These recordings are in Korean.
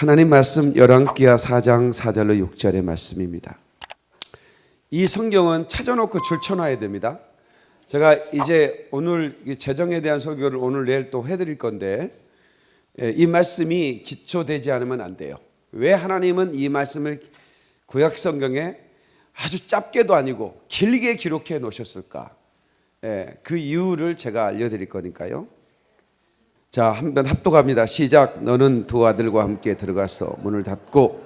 하나님 말씀 열왕기하 4장 4절로 6절의 말씀입니다. 이 성경은 찾아놓고 줄쳐놔야 됩니다. 제가 이제 오늘 이 재정에 대한 설교를 오늘 내일 또 해드릴 건데 예, 이 말씀이 기초되지 않으면 안 돼요. 왜 하나님은 이 말씀을 구약 성경에 아주 짧게도 아니고 길게 기록해 놓으셨을까? 예, 그 이유를 제가 알려드릴 거니까요. 자, 한 번 합독합니다. 시작. 너는 두 아들과 함께 들어가서 문을 닫고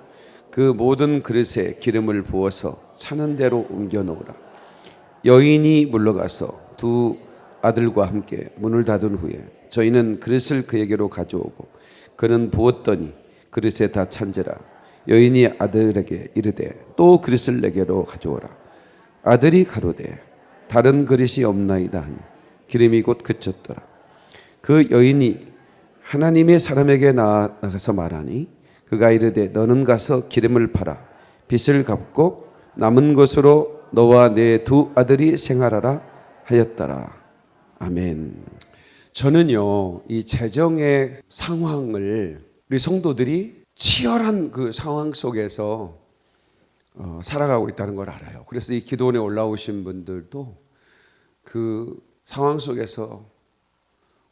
그 모든 그릇에 기름을 부어서 차는 대로 옮겨 놓으라. 여인이 물러가서 두 아들과 함께 문을 닫은 후에 저희는 그릇을 그에게로 가져오고 그는 부었더니 그릇에 다 찬지라. 여인이 아들에게 이르되 또 그릇을 내게로 가져오라. 아들이 가로되 다른 그릇이 없나이다 하니 기름이 곧 그쳤더라. 그 여인이 하나님의 사람에게 나가서 말하니 그가 이르되 너는 가서 기름을 팔아 빚을 갚고 남은 것으로 너와 내 두 아들이 생활하라 하였더라. 아멘. 저는요 이 재정의 상황을 우리 성도들이 치열한 그 상황 속에서 어, 살아가고 있다는 걸 알아요. 그래서 이 기도원에 올라오신 분들도 그 상황 속에서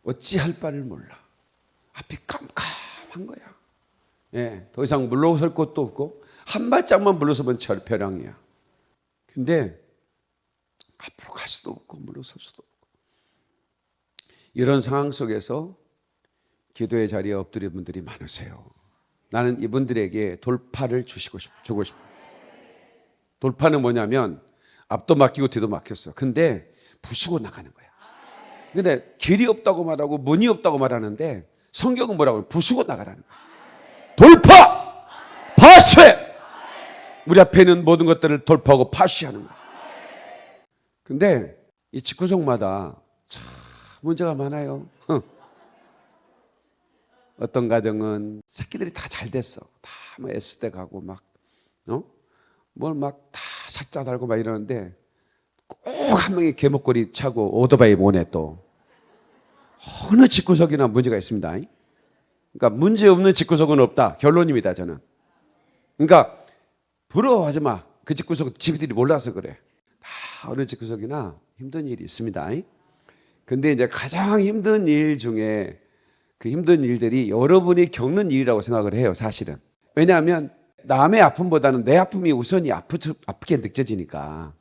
어찌할 바를 몰라. 앞이 깜깜한 거야. 예, 더 이상 물러설 곳도 없고 한 발짝만 물러서면 절벼랑이야. 근데 앞으로 갈 수도 없고 물러설 수도 없고 이런 상황 속에서 기도의 자리에 엎드린 분들이 많으세요. 나는 이분들에게 돌파를 주시고 싶, 주고 싶어. 돌파는 뭐냐면 앞도 막히고 뒤도 막혔어. 근데 부수고 나가는 거야. 근데 길이 없다고 말하고 문이 없다고 말하는데 성경은 뭐라고 부수고 나가라는 거야. 돌파! 파쇄! 우리 앞에 있는 모든 것들을 돌파하고 파쇄하는 거야. 근데 이 집구석마다 참 문제가 많아요. 어떤 가정은 새끼들이 다 잘 됐어. 다 뭐 S대 가고 막, 어? 뭘 막 다 사자 달고 막 이러는데 꼭 한 명이 개목걸이 차고 오토바이 모네 또. 어느 집구석이나 문제가 있습니다. 그러니까 문제 없는 집구석은 없다. 결론입니다, 저는. 그러니까 부러워하지 마. 그 집구석 집들이 몰라서 그래. 다 어느 집구석이나 힘든 일이 있습니다. 근데 이제 가장 힘든 일 중에 그 힘든 일들이 여러분이 겪는 일이라고 생각을 해요, 사실은. 왜냐하면 남의 아픔보다는 내 아픔이 우선이 아프, 아프게 느껴지니까.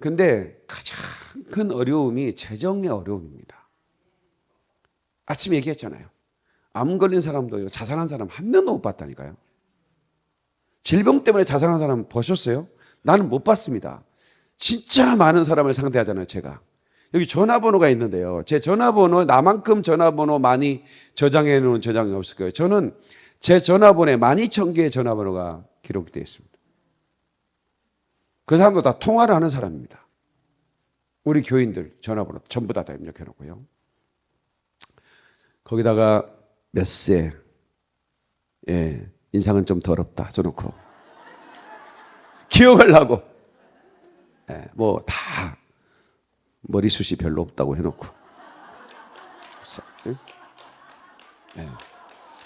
근데 가장 큰 어려움이 재정의 어려움입니다. 아침에 얘기했잖아요. 암 걸린 사람도요, 자살한 사람 한 명도 못 봤다니까요. 질병 때문에 자살한 사람 보셨어요? 나는 못 봤습니다. 진짜 많은 사람을 상대하잖아요, 제가. 여기 전화번호가 있는데요. 제 전화번호, 나만큼 전화번호 많이 저장해 놓은 저장이 없을 거예요. 저는 제 전화번호에 12,000개의 전화번호가 기록되어 있습니다. 그 사람도 다 통화를 하는 사람입니다. 우리 교인들 전화번호 전부 다, 다 입력해 놓고요. 거기다가 몇 세, 예, 인상은 좀 더럽다 써놓고. 기억하려고. 예, 뭐, 다, 머리숱이 별로 없다고 해놓고. 예.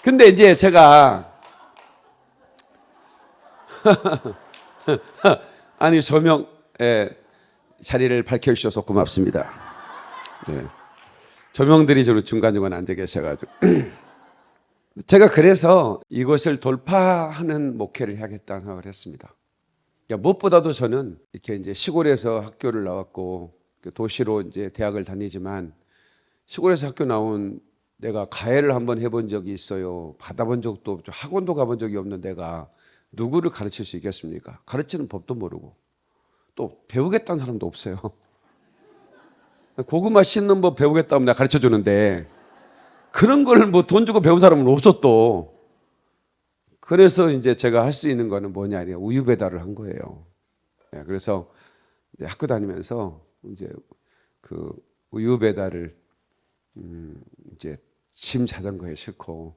근데 이제 제가, 아니, 조명, 예, 자리를 밝혀주셔서 고맙습니다. 네. 조명들이 저로 중간중간 앉아 계셔가지고. 제가 그래서 이것을 돌파하는 목회를 해야겠다는 생각을 했습니다. 그러니까 무엇보다도 저는 이렇게 이제 시골에서 학교를 나왔고 도시로 이제 대학을 다니지만 시골에서 학교 나온 내가 가해를 한번 해본 적이 있어요. 받아본 적도 없죠. 학원도 가본 적이 없는 내가 누구를 가르칠 수 있겠습니까? 가르치는 법도 모르고 또 배우겠다는 사람도 없어요. 고구마 씻는 법 배우겠다면 내가 가르쳐 주는데 그런 걸 뭐 돈 주고 배운 사람은 없어 또. 그래서 이제 제가 할 수 있는 거는 뭐냐, 우유 배달을 한 거예요. 네, 그래서 학교 다니면서 이제 그 우유 배달을 음 이제 짐 자전거에 싣고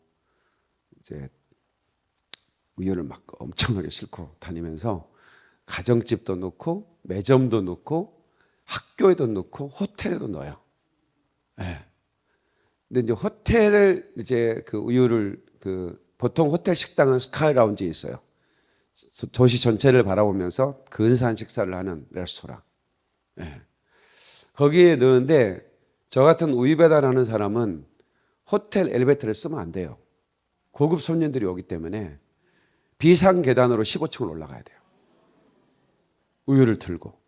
이제 우유를 막 엄청나게 싣고 다니면서 가정집도 넣고 매점도 넣고 학교에도 넣고 호텔에도 넣어요. 네. 근데 이제 호텔을 이제 그 우유를 그 보통 호텔 식당은 스카이 라운지에 있어요. 도시 전체를 바라보면서 근사한 식사를 하는 레스토랑. 예. 거기에 넣는데 저 같은 우유 배달하는 사람은 호텔 엘리베이터를 쓰면 안 돼요. 고급 손님들이 오기 때문에 비상 계단으로 15층을 올라가야 돼요. 우유를 들고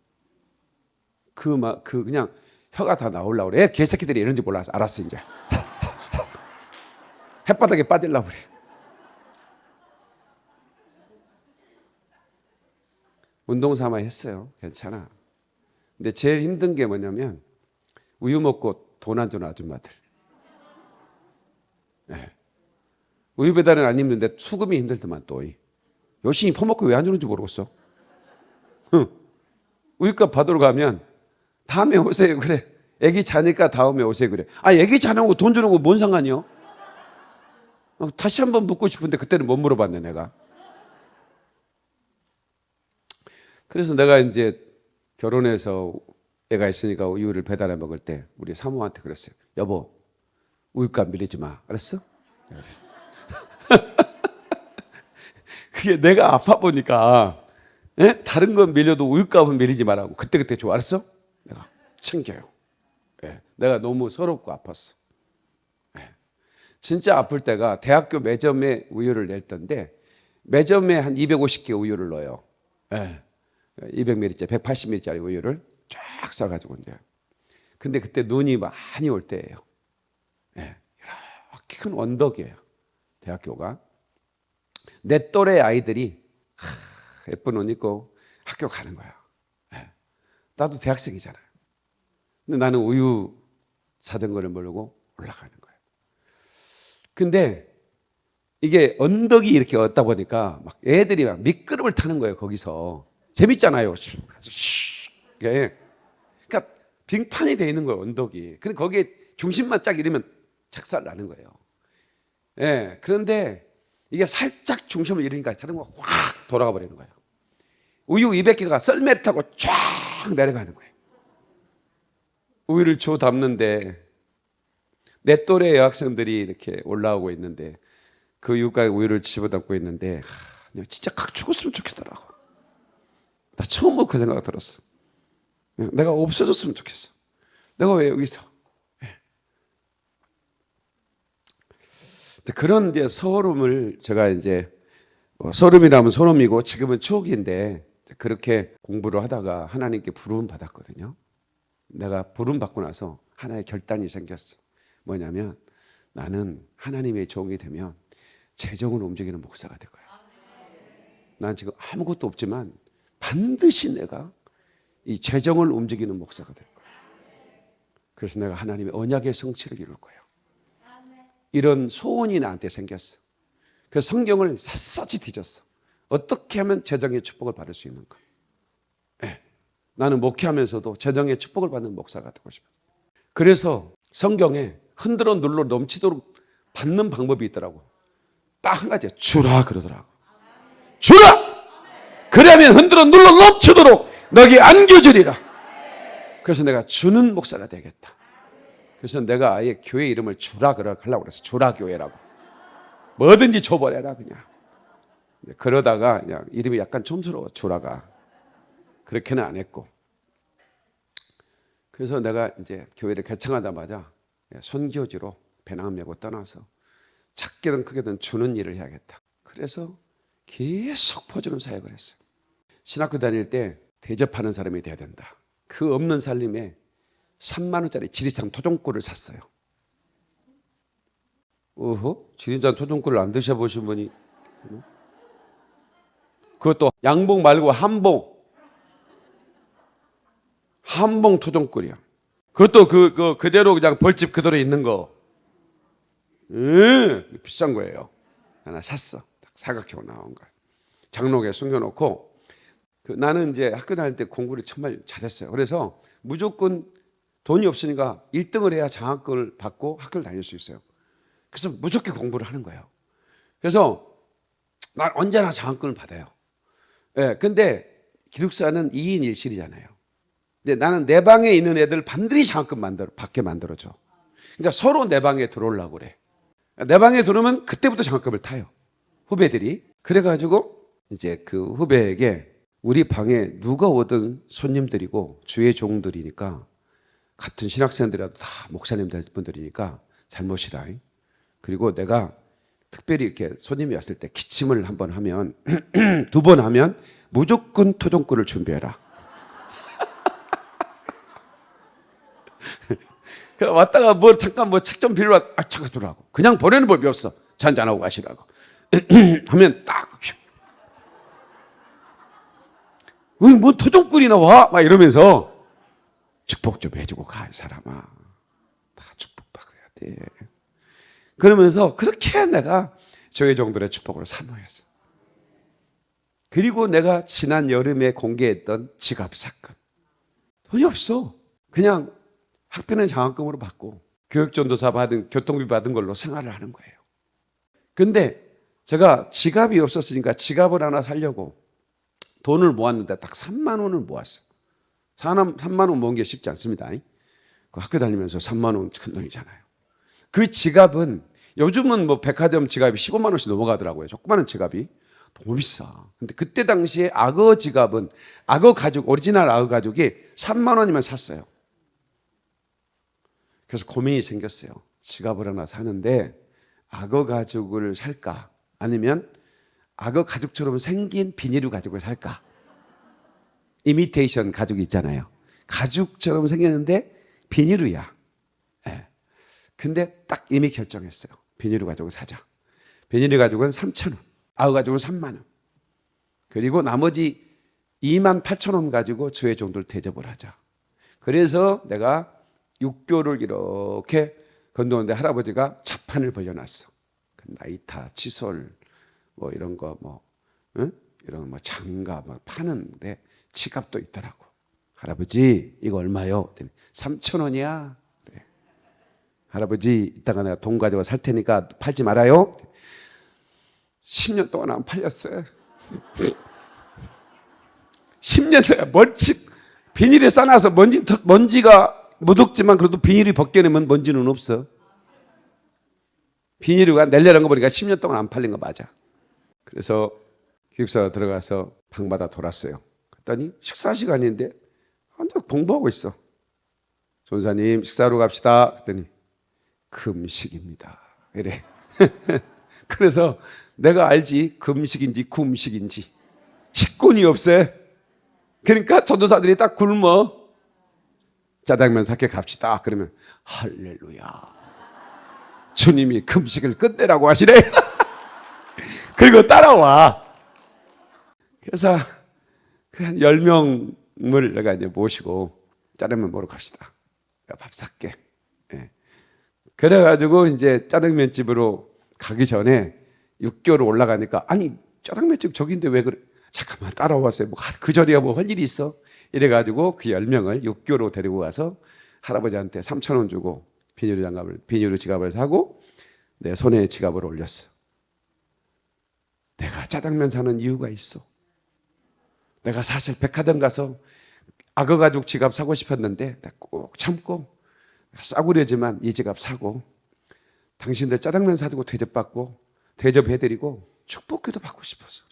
그 막 그 그냥 혀가 다 나올라 그래. 개새끼들이 이런지 몰라서 알았어 이제. 햇바닥에 빠질라 그래. 운동 삼아 했어요. 괜찮아. 근데 제일 힘든 게 뭐냐면 우유 먹고 돈 안 주는 아줌마들. 네. 우유 배달은 안 힘든데 수금이 힘들더만 또. 열심히 퍼먹고 왜 안 주는지 모르겠어. 우유값 받으러 가면 다음에 오세요 그래. 애기 자니까 다음에 오세요 그래. 아 애기 자는 거 돈 주는 거 뭔 상관이요? 어, 다시 한번 묻고 싶은데 그때는 못 물어봤네 내가. 그래서 내가 이제 결혼해서 애가 있으니까 우유를 배달해 먹을 때 우리 사모한테 그랬어요. 여보 우유값 밀리지 마. 알았어? 그랬어. 그게 내가 아파 보니까 예? 다른 건 밀려도 우유값은 밀리지 말라고 그때 그때 좋아 알았어? 내가 챙겨요. 예. 내가 너무 서럽고 아팠어. 예. 진짜 아플 때가 대학교 매점에 우유를 낼 때인데 매점에 한 250개 우유를 넣어요. 예. 200ml짜리 180ml짜리 우유를 쫙 싸가지고 이제. 근데 그때 눈이 많이 올 때예요. 예. 이렇게 큰 언덕이에요. 대학교가. 내 또래 아이들이 하, 예쁜 옷 입고 학교 가는 거야. 예. 나도 대학생이잖아요. 근데 나는 우유 자전거를 몰고 올라가는 거예요. 근데 이게 언덕이 이렇게 얻다 보니까 막 애들이 막 미끄럼을 타는 거예요, 거기서. 재밌잖아요. 예. 그러니까 빙판이 돼 있는 거예요, 언덕이. 근데 거기에 중심만 짝 이러면 착살 나는 거예요. 예. 그런데 이게 살짝 중심을 잃으니까 다른 거확 돌아가 버리는 거예요. 우유 200개가 썰매를 타고 쫙 내려가는 거예요. 우유를 줘 담는데 내 또래 여학생들이 이렇게 올라오고 있는데 그 유가에 우유를 집어담고 있는데 하, 진짜 각 죽었으면 좋겠더라고. 나 처음 그 생각이 들었어. 내가 없어졌으면 좋겠어. 내가 왜 여기서? 그런 이제 서름을 제가 이제 어, 서름이라면 서름이고 지금은 추억인데 그렇게 공부를 하다가 하나님께 부름 받았거든요. 내가 부름 받고 나서 하나의 결단이 생겼어. 뭐냐면 나는 하나님의 종이 되면 재정을 움직이는 목사가 될 거야. 난 지금 아무것도 없지만 반드시 내가 이 재정을 움직이는 목사가 될 거야. 그래서 내가 하나님의 언약의 성취를 이룰 거야. 이런 소원이 나한테 생겼어. 그래서 성경을 샅샅이 뒤졌어. 어떻게 하면 재정의 축복을 받을 수 있는가? 네. 나는 목회하면서도 재정의 축복을 받는 목사가 되고 싶어. 그래서 성경에 흔들어 눌러 넘치도록 받는 방법이 있더라고. 딱 한 가지 주라 그러더라고. 주라. 그러면 흔들어 눌러 넘치도록 너기 안겨주리라. 그래서 내가 주는 목사가 되겠다. 그래서 내가 아예 교회 이름을 주라 그러려고 그랬어. 주라 교회라고. 뭐든지 줘버려라 그냥. 그러다가 그냥 이름이 약간 촌스러워 주라가. 그렇게는 안 했고. 그래서 내가 이제 교회를 개청하자마자 선교지로 배낭 메고 떠나서 작게든 크게든 주는 일을 해야겠다. 그래서 계속 퍼주는 사역을 했어요. 신학교 다닐 때 대접하는 사람이 돼야 된다. 그 없는 살림에 3만 원짜리 지리산 토종꿀을 샀어요. 어허? 지리산 토종꿀을 안 드셔보신 분이 그것도 양봉 말고 한봉 한봉 토종꿀이야. 그것도 그, 그 그대로 그냥 벌집 그대로 있는 거. 음, 비싼 거예요. 하나 샀어. 사각형 나온 거. 장롱에 숨겨놓고 그 나는 이제 학교 다닐 때 공부를 정말 잘했어요. 그래서 무조건 돈이 없으니까 1등을 해야 장학금을 받고 학교를 다닐 수 있어요. 그래서 무조건 공부를 하는 거예요. 그래서 난 언제나 장학금을 받아요. 예, 근데 기숙사는 2인 1실이잖아요. 근데 나는 내 방에 있는 애들 반드시 장학금 만들어, 받게 만들어줘. 그러니까 서로 내 방에 들어오려고 그래. 내 방에 들어오면 그때부터 장학금을 타요. 후배들이 그래가지고 이제 그 후배에게 우리 방에 누가 오든 손님들이고 주의 종들이니까 같은 신학생들이라도 다 목사님들 분들이니까 잘못이라. 그리고 내가 특별히 이렇게 손님이 왔을 때 기침을 한 번 하면 두 번 하면 무조건 토종꿀을 준비해라. 그 왔다가 뭐 잠깐 뭐 책 좀 빌려 아 잠깐 들어라고. 그냥 보내는 법이 없어. 잔잔하고 가시라고. 하면 딱 우리 뭐 토종꿀이 나와? 막 이러면서 축복 좀 해주고 가 이 사람아. 다 축복받아야 돼. 그러면서 그렇게 내가 저의 정도의 축복을 사모했어. 그리고 내가 지난 여름에 공개했던 지갑 사건. 돈이 없어. 그냥 학비는 장학금으로 받고 교육전도사 받은 교통비 받은 걸로 생활을 하는 거예요. 근데 제가 지갑이 없었으니까 지갑을 하나 살려고 돈을 모았는데 딱 3만 원을 모았어. 3만 원 모은 게 쉽지 않습니다. 그 학교 다니면서 3만 원 큰 돈이잖아요. 그 지갑은 요즘은 뭐 백화점 지갑이 15만 원씩 넘어가더라고요. 조그마한 지갑이. 너무 비싸. 근데 그때 당시에 악어 지갑은 악어 가죽, 오리지널 악어 가죽이 3만 원이면 샀어요. 그래서 고민이 생겼어요. 지갑을 하나 사는데 악어 가죽을 살까? 아니면 악어 가죽처럼 생긴 비니루 가죽을 살까? 이미테이션 가죽이 있잖아요. 가죽처럼 생겼는데 비닐이야. 예. 근데 딱 이미 결정했어요. 비니루 가죽을 사자. 비닐을 가죽은 3천 원. 악어 가죽은 3만 원. 그리고 나머지 2만 8천 원 가지고 주의 종들 대접을 하자. 그래서 내가 육교를 이렇게 건너는데 할아버지가 자판을 벌려놨어. 그 나이타, 칫솔, 뭐 이런 거, 뭐, 응? 이런 뭐 장갑 막 파는데 지갑도 있더라고. 할아버지, 이거 얼마요? 3천 원이야. 그래. 할아버지, 이따가 내가 돈 가지고 살 테니까 팔지 말아요. 10년 동안 안 팔렸어요. 10년 동안 먼지, 비닐에 싸놔서 먼지, 먼지가 무덥지만 그래도 비닐이 벗겨내면 먼지는 없어. 비닐이가 낼려는 거 보니까 10년 동안 안 팔린 거 맞아. 그래서 기숙사 들어가서 방마다 돌았어요. 그랬더니 식사 시간인데 혼자 공부하고 있어. 전사님 식사로 갑시다. 그랬더니 금식입니다. 이래. 그래서 내가 알지 금식인지 굶식인지 식군이 없어. 그러니까 전도사들이 딱 굶어. 짜장면 사게 갑시다. 그러면 할렐루야. 주님이 금식을 끝내라고 하시래. 그리고 따라와. 그래서 그 한 10명을 내가 이제 모시고 짜장면 먹으러 갑시다. 밥 살게. 예. 그래가지고 이제 짜장면 집으로 가기 전에 6개월 올라가니까 아니 짜장면 집 저긴데 왜 그래? 잠깐만 따라왔어요. 뭐그 자리에 뭐할 일이 있어? 이래가지고 그 10명을 육교로 데리고 가서 할아버지한테 3천 원 주고 비닐로 장갑을 비닐로 지갑을 사고 내 손에 지갑을 올렸어. 내가 짜장면 사는 이유가 있어. 내가 사실 백화점 가서 악어 가죽 지갑 사고 싶었는데 꼭 참고 싸구려지만 이 지갑 사고 당신들 짜장면 사두고 대접받고 대접해드리고 축복기도 받고 싶었어.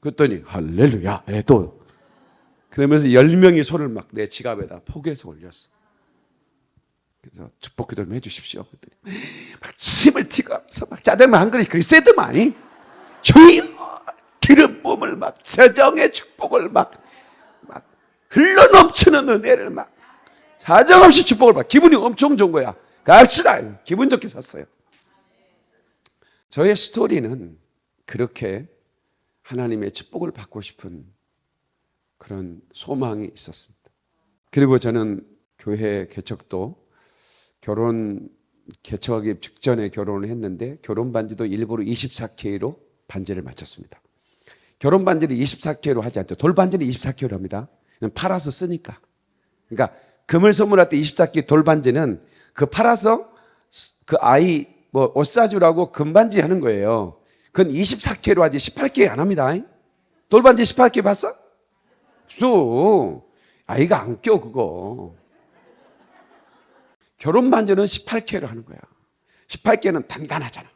그랬더니 할렐루야. 예, 또 그러면서 열 명이 손을 막 내 지갑에다 포개서 올렸어. 그래서 축복기도 좀 해주십시오. 그랬더니 막 침을 튀가면서 막 짜장면 한 그릇 그리 세더만이 주여 기름 뿜을 막 재정의 축복을 막, 막 흘러 넘치는 은혜를 막 사정없이 축복을 받 기분이 엄청 좋은 거야. 갑시다. 기분 좋게 샀어요. 저의 스토리는 그렇게 하나님의 축복을 받고 싶은 그런 소망이 있었습니다. 그리고 저는 교회 개척도 결혼 개척하기 직전에 결혼을 했는데 결혼 반지도 일부러 24K로 반지를 맞췄습니다. 결혼 반지를 24K로 하지 않죠. 돌 반지는 24K로 합니다. 팔아서 쓰니까. 그러니까 금을 선물할 때 24K 돌 반지는 그 팔아서 그 아이 뭐 옷 사주라고 금반지 하는 거예요. 그건 24K로 하지 18K 안 합니다. 돌 반지 18K 봤어? 없어. 아이가 안 껴, 그거. 결혼 반지는 18K로 하는 거야. 18K는 단단하잖아.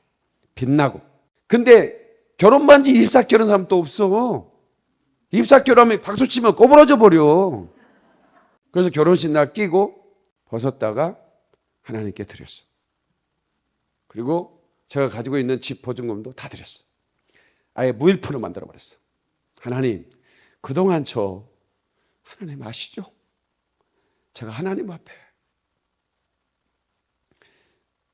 빛나고. 근데 결혼 반지 입사결 하는 사람 또 없어. 입사결 하면 박수 치면 꼬부러져 버려. 그래서 결혼식 날 끼고 벗었다가 하나님께 드렸어. 그리고 제가 가지고 있는 집 보증금도 다 드렸어. 아예 무일푼을 만들어 버렸어. 하나님, 그동안 저 하나님 아시죠? 제가 하나님 앞에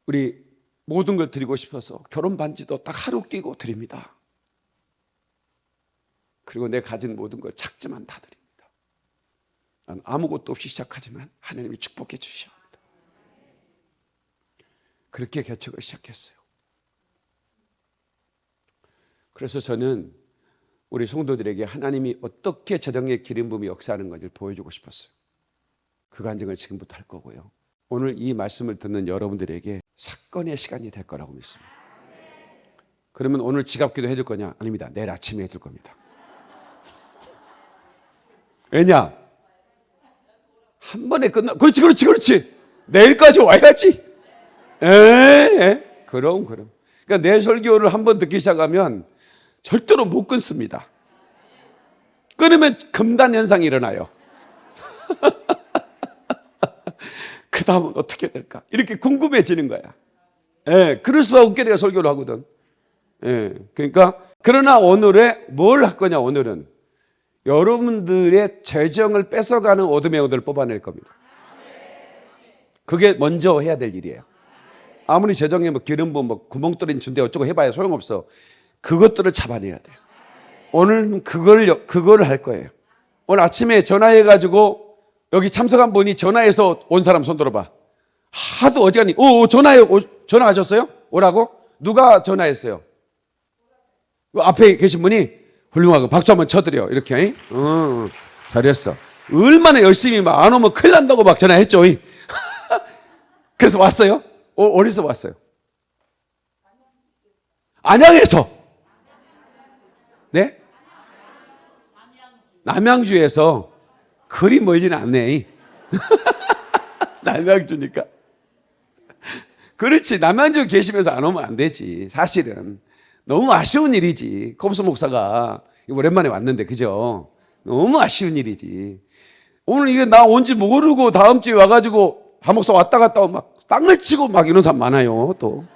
우리 모든 걸 드리고 싶어서 결혼 반지도 딱 하루 끼고 드립니다. 그리고 내 가진 모든 걸 작지만 다 드립니다. 난 아무것도 없이 시작하지만 하나님이 축복해 주시옵니다. 그렇게 개척을 시작했어요. 그래서 저는 우리 성도들에게 하나님이 어떻게 재정의 기름 부음이 역사하는 건지를 보여주고 싶었어요. 그 간증을 지금부터 할 거고요. 오늘 이 말씀을 듣는 여러분들에게 사건의 시간이 될 거라고 믿습니다. 그러면 오늘 지갑기도 해줄 거냐? 아닙니다. 내일 아침에 해줄 겁니다. 왜냐? 한 번에 끝나. 그렇지, 그렇지, 그렇지. 내일까지 와야지. 에, 에. 그럼, 그럼. 그러니까 내 설교를 한 번 듣기 시작하면 절대로 못 끊습니다. 끊으면 금단 현상이 일어나요. 그 다음은 어떻게 될까? 이렇게 궁금해지는 거야. 예, 그럴 수밖에 내가 설교를 하거든. 예, 그러니까, 그러나 오늘에 뭘 할 거냐, 오늘은. 여러분들의 재정을 뺏어가는 어둠의 영들을 뽑아낼 겁니다. 그게 먼저 해야 될 일이에요. 아무리 재정에 뭐 기름 부 뭐 구멍 뚫린 준대 어쩌고 해봐야 소용없어. 그것들을 잡아내야 돼요. 오늘 그걸 그걸 할 거예요. 오늘 아침에 전화해가지고 여기 참석한 분이 전화해서 온 사람 손 들어봐. 하도 어지간히 오 전화해 오, 전화하셨어요? 오라고 누가 전화했어요? 그 앞에 계신 분이 훌륭하고 박수 한번 쳐드려 이렇게. 어, 잘했어. 얼마나 열심히 막 안 오면 큰일 난다고 막 전화했죠. 그래서 왔어요? 어, 어디서 왔어요? 안양에서. 네? 남양주에서 그리 멀지는 않네. 남양주니까. 그렇지. 남양주 계시면서 안 오면 안 되지. 사실은. 너무 아쉬운 일이지. 컵스 목사가 오랜만에 왔는데, 그죠? 너무 아쉬운 일이지. 오늘 이게 나 온지 모르고 다음 주에 와가지고 한 목사 왔다 갔다 막 땅을 치고 막 이런 사람 많아요, 또.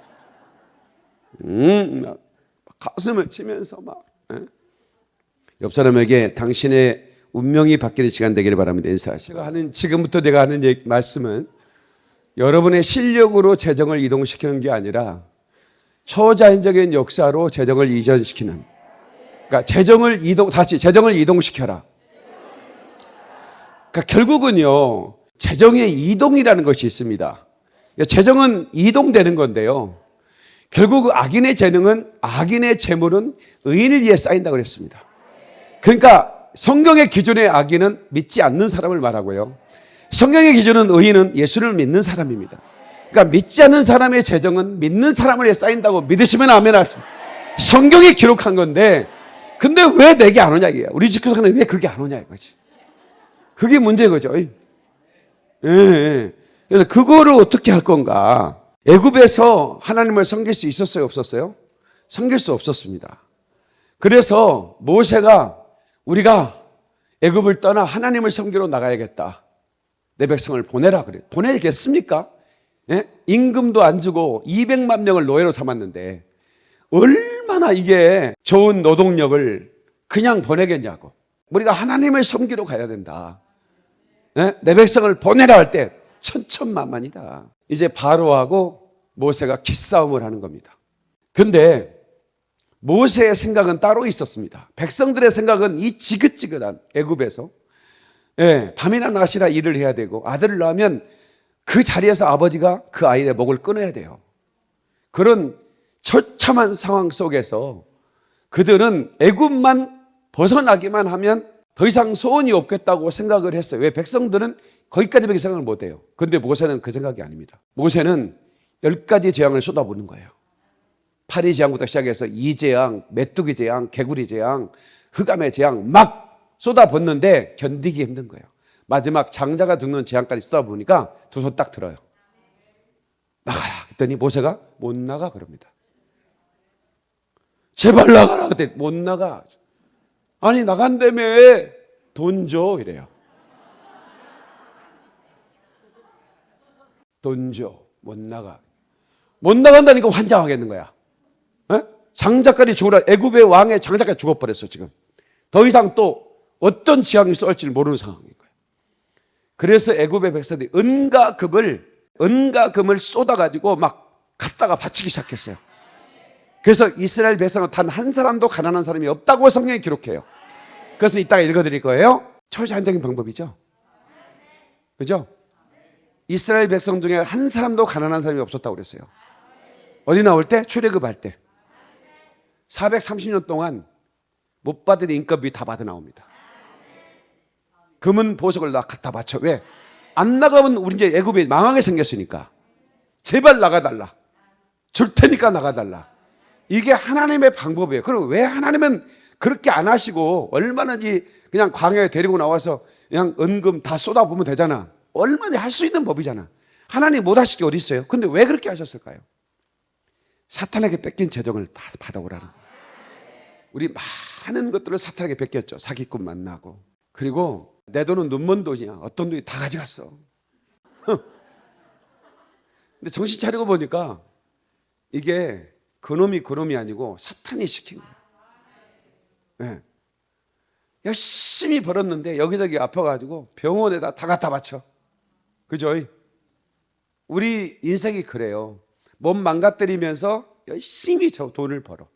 음, 가슴을 치면서 막. 에? 옆 사람에게 당신의 운명이 바뀌는 시간 되기를 바랍니다. 인사하시고. 제가 하는, 지금부터 내가 하는 얘기, 말씀은 여러분의 실력으로 재정을 이동시키는 게 아니라 초자연적인 역사로 재정을 이전시키는. 그러니까 재정을 이동, 다시 재정을 이동시켜라. 그러니까 결국은요, 재정의 이동이라는 것이 있습니다. 재정은 이동되는 건데요. 결국 악인의 재능은, 악인의 재물은 의인을 위해 쌓인다고 그랬습니다. 그러니까 성경의 기준의 악인은 믿지 않는 사람을 말하고요. 성경의 기준은 의인은 예수를 믿는 사람입니다. 그러니까 믿지 않는 사람의 재정은 믿는 사람을 쌓인다고 믿으시면 아멘 하십니다. 성경이 기록한 건데, 근데 왜 내게 안 오냐, 이게. 우리 집교사는 왜 그게 안 오냐, 이거지. 그게 문제인 거죠. 예, 예. 그래서 그거를 어떻게 할 건가. 애굽에서 하나님을 섬길 수 있었어요, 없었어요? 섬길 수 없었습니다. 그래서 모세가 우리가 애굽을 떠나 하나님을 섬기러 나가야겠다. 내 백성을 보내라 그래. 보내겠습니까? 예? 임금도 안 주고 200만 명을 노예로 삼았는데 얼마나 이게 좋은 노동력을 그냥 보내겠냐고. 우리가 하나님을 섬기러 가야 된다. 예? 내 백성을 보내라 할 때 천천만만이다. 이제 바로하고 모세가 기싸움을 하는 겁니다. 근데 모세의 생각은 따로 있었습니다. 백성들의 생각은 이 지긋지긋한 애굽에서 예, 밤이나 낮이나 일을 해야 되고 아들을 낳으면 그 자리에서 아버지가 그 아이의 목을 끊어야 돼요. 그런 처참한 상황 속에서 그들은 애굽만 벗어나기만 하면 더 이상 소원이 없겠다고 생각을 했어요. 왜 백성들은 거기까지밖에 생각을 못 해요. 근데 모세는 그 생각이 아닙니다. 모세는 열 가지 재앙을 쏟아부는 거예요. 파리 재앙부터 시작해서 이재앙, 메뚜기 재앙, 개구리 재앙, 흑암의 재앙 막 쏟아붓는데 견디기 힘든 거예요. 마지막 장자가 죽는 재앙까지 쏟아보니까 두 손 딱 들어요. 나가라. 했더니 모세가 못 나가 그럽니다. 제발 나가라. 그때 못 나가. 아니 나간다며 돈 줘 이래요. 돈 줘. 못 나가. 못 나간다니까 환장하겠는 거야. 에? 장자까지 죽으라. 애굽의 왕의 장자까지 죽어버렸어 지금. 더 이상 또 어떤 지향이 쏠지 모르는 상황인 거예요. 그래서 애굽의 백성들이 은과 금을 은과 금을 쏟아가지고 막 갖다가 바치기 시작했어요. 그래서 이스라엘 백성은 단 한 사람도 가난한 사람이 없다고 성경이 기록해요. 그래서 이따가 읽어드릴 거예요. 초자연적인 방법이죠. 그죠? 이스라엘 백성 중에 한 사람도 가난한 사람이 없었다고 그랬어요. 어디 나올 때? 출애굽할 때. 430년 동안 못 받은 인건비 다 받아 나옵니다. 금은 보석을 다 갖다 바쳐. 왜? 안 나가면 우리 이제 애굽이 망하게 생겼으니까. 제발 나가달라. 줄 테니까 나가달라. 이게 하나님의 방법이에요. 그럼 왜 하나님은 그렇게 안 하시고 얼마든지 그냥 광야에 데리고 나와서 그냥 은금 다 쏟아부으면 되잖아. 얼마나 할 수 있는 법이잖아. 하나님 못 하실 게 어디 있어요? 근데 왜 그렇게 하셨을까요? 사탄에게 뺏긴 재정을 다 받아오라는. 우리 많은 것들을 사탄에게 뺏겼죠. 사기꾼 만나고. 그리고 내 돈은 눈먼 돈이야. 어떤 돈이 다 가져갔어. 근데 정신 차리고 보니까 이게 그놈이 그놈이 아니고 사탄이 시킨 거예요. 네. 열심히 벌었는데 여기저기 아파가지고 병원에다 다 갖다 바쳐. 그죠? 우리 인생이 그래요. 몸 망가뜨리면서 열심히 저 돈을 벌어.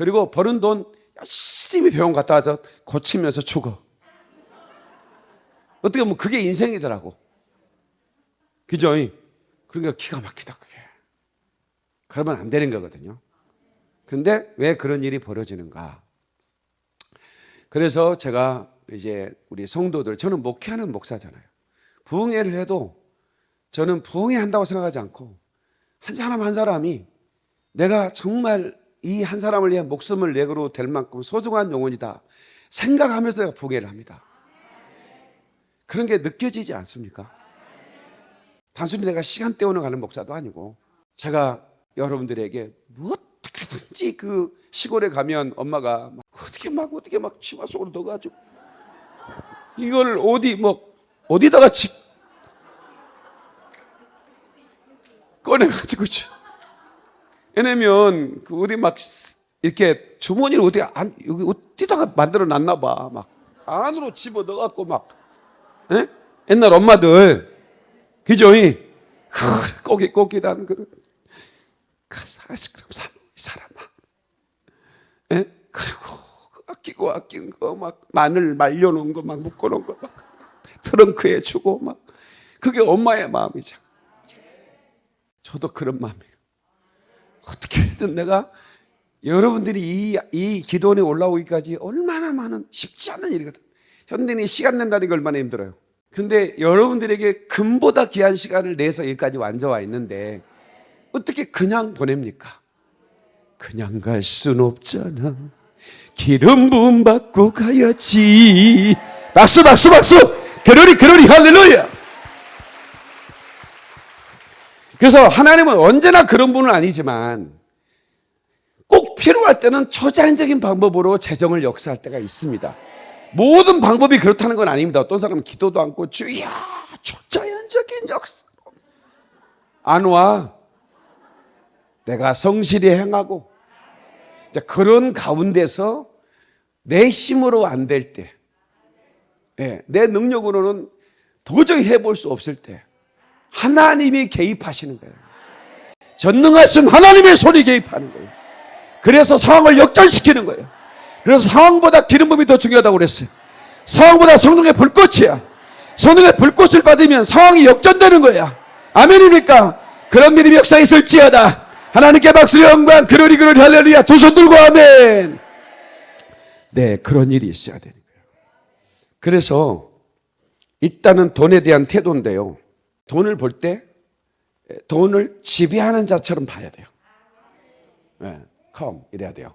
그리고 버는 돈 열심히 병원 갔다 와서 고치면서 죽어. 어떻게 보면 그게 인생이더라고. 그죠? 그러니까 기가 막히다, 그게. 그러면 안 되는 거거든요. 근데 왜 그런 일이 벌어지는가? 그래서 제가 이제 우리 성도들, 저는 목회하는 목사잖아요. 부흥회를 해도 저는 부흥회 한다고 생각하지 않고 한 사람 한 사람이 내가 정말 이 한 사람을 위한 목숨을 내고로 될 만큼 소중한 영혼이다 생각하면서 내가 부흥회를 합니다. 그런 게 느껴지지 않습니까? 단순히 내가 시간 때우는 가는 목사도 아니고 제가 여러분들에게 뭐 어떻게든지 그 시골에 가면 엄마가 막 어떻게 막 어떻게 막 치마 속으로 넣어가지고 이걸 어디 뭐 어디다가 집 꺼내가지고 왜냐면 그 어디 막 이렇게 주머니를 어디 안 여기 어디다가 만들어 놨나 봐 막 안으로 집어 넣어 갖고 막 에? 옛날 엄마들 그죠? 이 꼬기 꼬기단 그이 사람아. 에? 그리고 그 아끼고 아낀 거 막 마늘 말려 놓은 거 막 묶어 놓은 거 막 트렁크에 주고 막 그게 엄마의 마음이죠. 저도 그런 마음이에요. 어떻게든 내가 여러분들이 이, 이 기도원에 올라오기까지 얼마나 많은 쉽지 않은 일이거든. 현대인이 시간 낸다는 게 얼마나 힘들어요. 근데 여러분들에게 금보다 귀한 시간을 내서 여기까지 완전와 있는데 어떻게 그냥 보냅니까? 그냥 갈 순 없잖아. 기름 부음 받고 가야지. 박수, 박수, 박수! 그러리, 그러리, 할렐루야! 그래서 하나님은 언제나 그런 분은 아니지만 꼭 필요할 때는 초자연적인 방법으로 재정을 역사할 때가 있습니다. 모든 방법이 그렇다는 건 아닙니다. 어떤 사람은 기도도 않고 주야 초자연적인 역사 안 와. 내가 성실히 행하고 그런 가운데서 내 힘으로 안 될 때, 네, 내 능력으로는 도저히 해볼 수 없을 때 하나님이 개입하시는 거예요. 전능하신 하나님의 손이 개입하는 거예요. 그래서 상황을 역전시키는 거예요. 그래서 상황보다 기름붐이 더 중요하다고 그랬어요. 상황보다 성령의 불꽃이야. 성령의 불꽃을 받으면 상황이 역전되는 거야. 아멘입니까? 그런 믿음이 역사에 있을지어다. 하나님께 박수 영광 그러리 그러리 할렐루야 두 손 들고 아멘 네 그런 일이 있어야 되는 거예요 그래서 일단은 돈에 대한 태도인데요 돈을 볼 때 돈을 지배하는 자처럼 봐야 돼요 네, come 이래야 돼요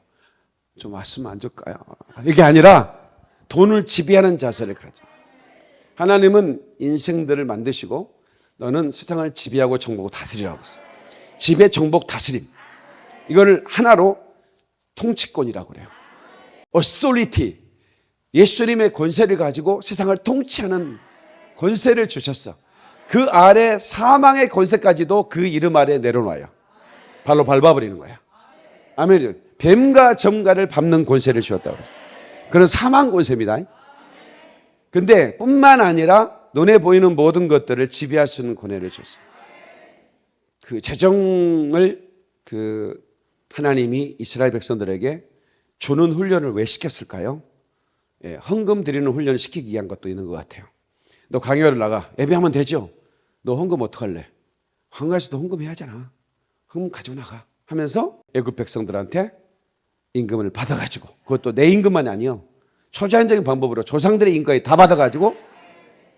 좀 왔으면 안 좋을까요 이게 아니라 돈을 지배하는 자세를 가져 하나님은 인생들을 만드시고 너는 세상을 지배하고 정복하고 다스리라고 했어요 지배, 정복, 다스림. 이거를 하나로 통치권이라고 그래요. authority. 예수님의 권세를 가지고 세상을 통치하는 권세를 주셨어. 그 아래 사망의 권세까지도 그 이름 아래 내려놔요. 발로 밟아버리는 거야. 아멘. 뱀과 점가를 밟는 권세를 주었다고 그랬어요. 그런 사망 권세입니다. 근데 뿐만 아니라 눈에 보이는 모든 것들을 지배할 수 있는 권한을 줬어요. 그 재정을 그 하나님이 이스라엘 백성들에게 주는 훈련을 왜 시켰을까요? 예, 헌금 드리는 훈련을 시키기 위한 것도 있는 것 같아요. 너 강요를 나가 예배하면 되죠. 너 헌금 어떡할래? 한가에서도 헌금해야 하잖아. 헌금 가지고 나가 하면서 애굽 백성들한테 임금을 받아가지고 그것도 내 임금만이 아니요. 초자연적인 방법으로 조상들의 임금까지 다 받아가지고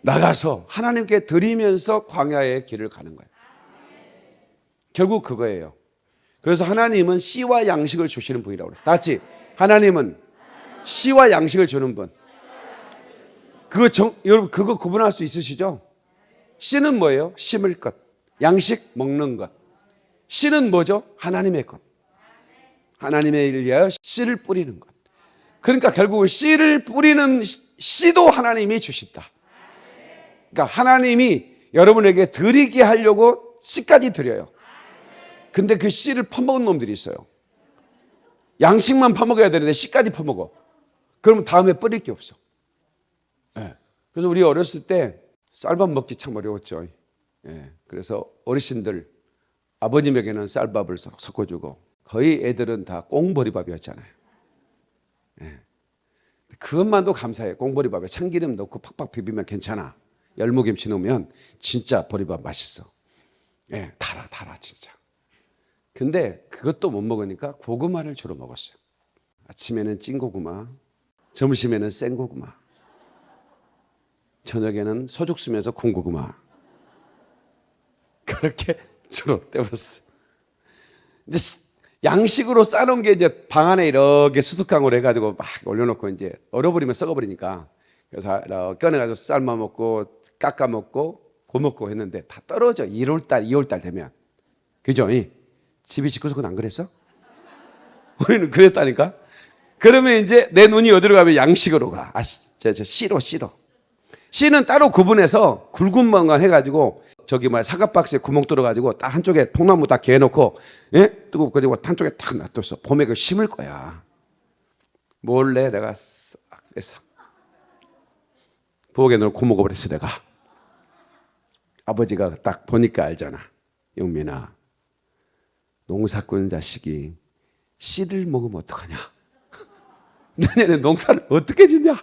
나가서 하나님께 드리면서 광야의 길을 가는 거예요. 결국 그거예요. 그래서 하나님은 씨와 양식을 주시는 분이라고 그랬어요. 다 같이 하나님은 씨와 양식을 주는 분. 그거 정, 여러분 그거 구분할 수 있으시죠? 씨는 뭐예요? 심을 것. 양식 먹는 것. 씨는 뭐죠? 하나님의 것. 하나님의 일을 위하여 씨를 뿌리는 것. 그러니까 결국은 씨를 뿌리는 씨도 하나님이 주신다. 그러니까 하나님이 여러분에게 드리게 하려고 씨까지 드려요. 근데 그 씨를 퍼먹은 놈들이 있어요. 양식만 퍼먹어야 되는데 씨까지 퍼먹어. 그러면 다음에 뿌릴 게 없어. 예. 그래서 우리 어렸을 때 쌀밥 먹기 참 어려웠죠. 예. 그래서 어르신들 아버님에게는 쌀밥을 섞어주고 거의 애들은 다 꽁보리밥이었잖아요. 예. 그것만도 감사해. 꽁보리밥에 참기름 넣고 팍팍 비비면 괜찮아. 열무김치 넣으면 진짜 보리밥 맛있어. 예, 달아, 달아, 진짜. 근데 그것도 못 먹으니까 고구마를 주로 먹었어요. 아침에는 찐 고구마, 점심에는 생 고구마, 저녁에는 소죽 쓰면서 콩고구마. 그렇게 주로 때웠어요. 이제 양식으로 싸놓은 게 이제 방 안에 이렇게 수두깡으로 해가지고 막 올려놓고 이제 얼어버리면 썩어버리니까 그래서 꺼내가지고 삶아 먹고 깎아 먹고 고 먹고 했는데 다 떨어져. 1월달, 2월달 되면. 그죠? 집이 짓고서는 안 그랬어? 우리는 그랬다니까? 그러면 이제 내 눈이 어디로 가면 양식으로 가. 아, 저, 저, 씨로, 씨로. 씨는 따로 구분해서 굵은 방간 해가지고 저기 뭐야 사과박스에 구멍 뚫어가지고 딱 한쪽에 통나무 딱 개놓고 예? 뜨고 그리고 한쪽에 탁 놔뒀어. 봄에 그 심을 거야. 몰래 내가 싹 뺐어. 부엌에 넣고 먹어버렸어 내가. 아버지가 딱 보니까 알잖아. 영민아, 농사꾼 자식이 씨를 먹으면 어떡하냐? 내년에 농사를 어떻게 짓냐?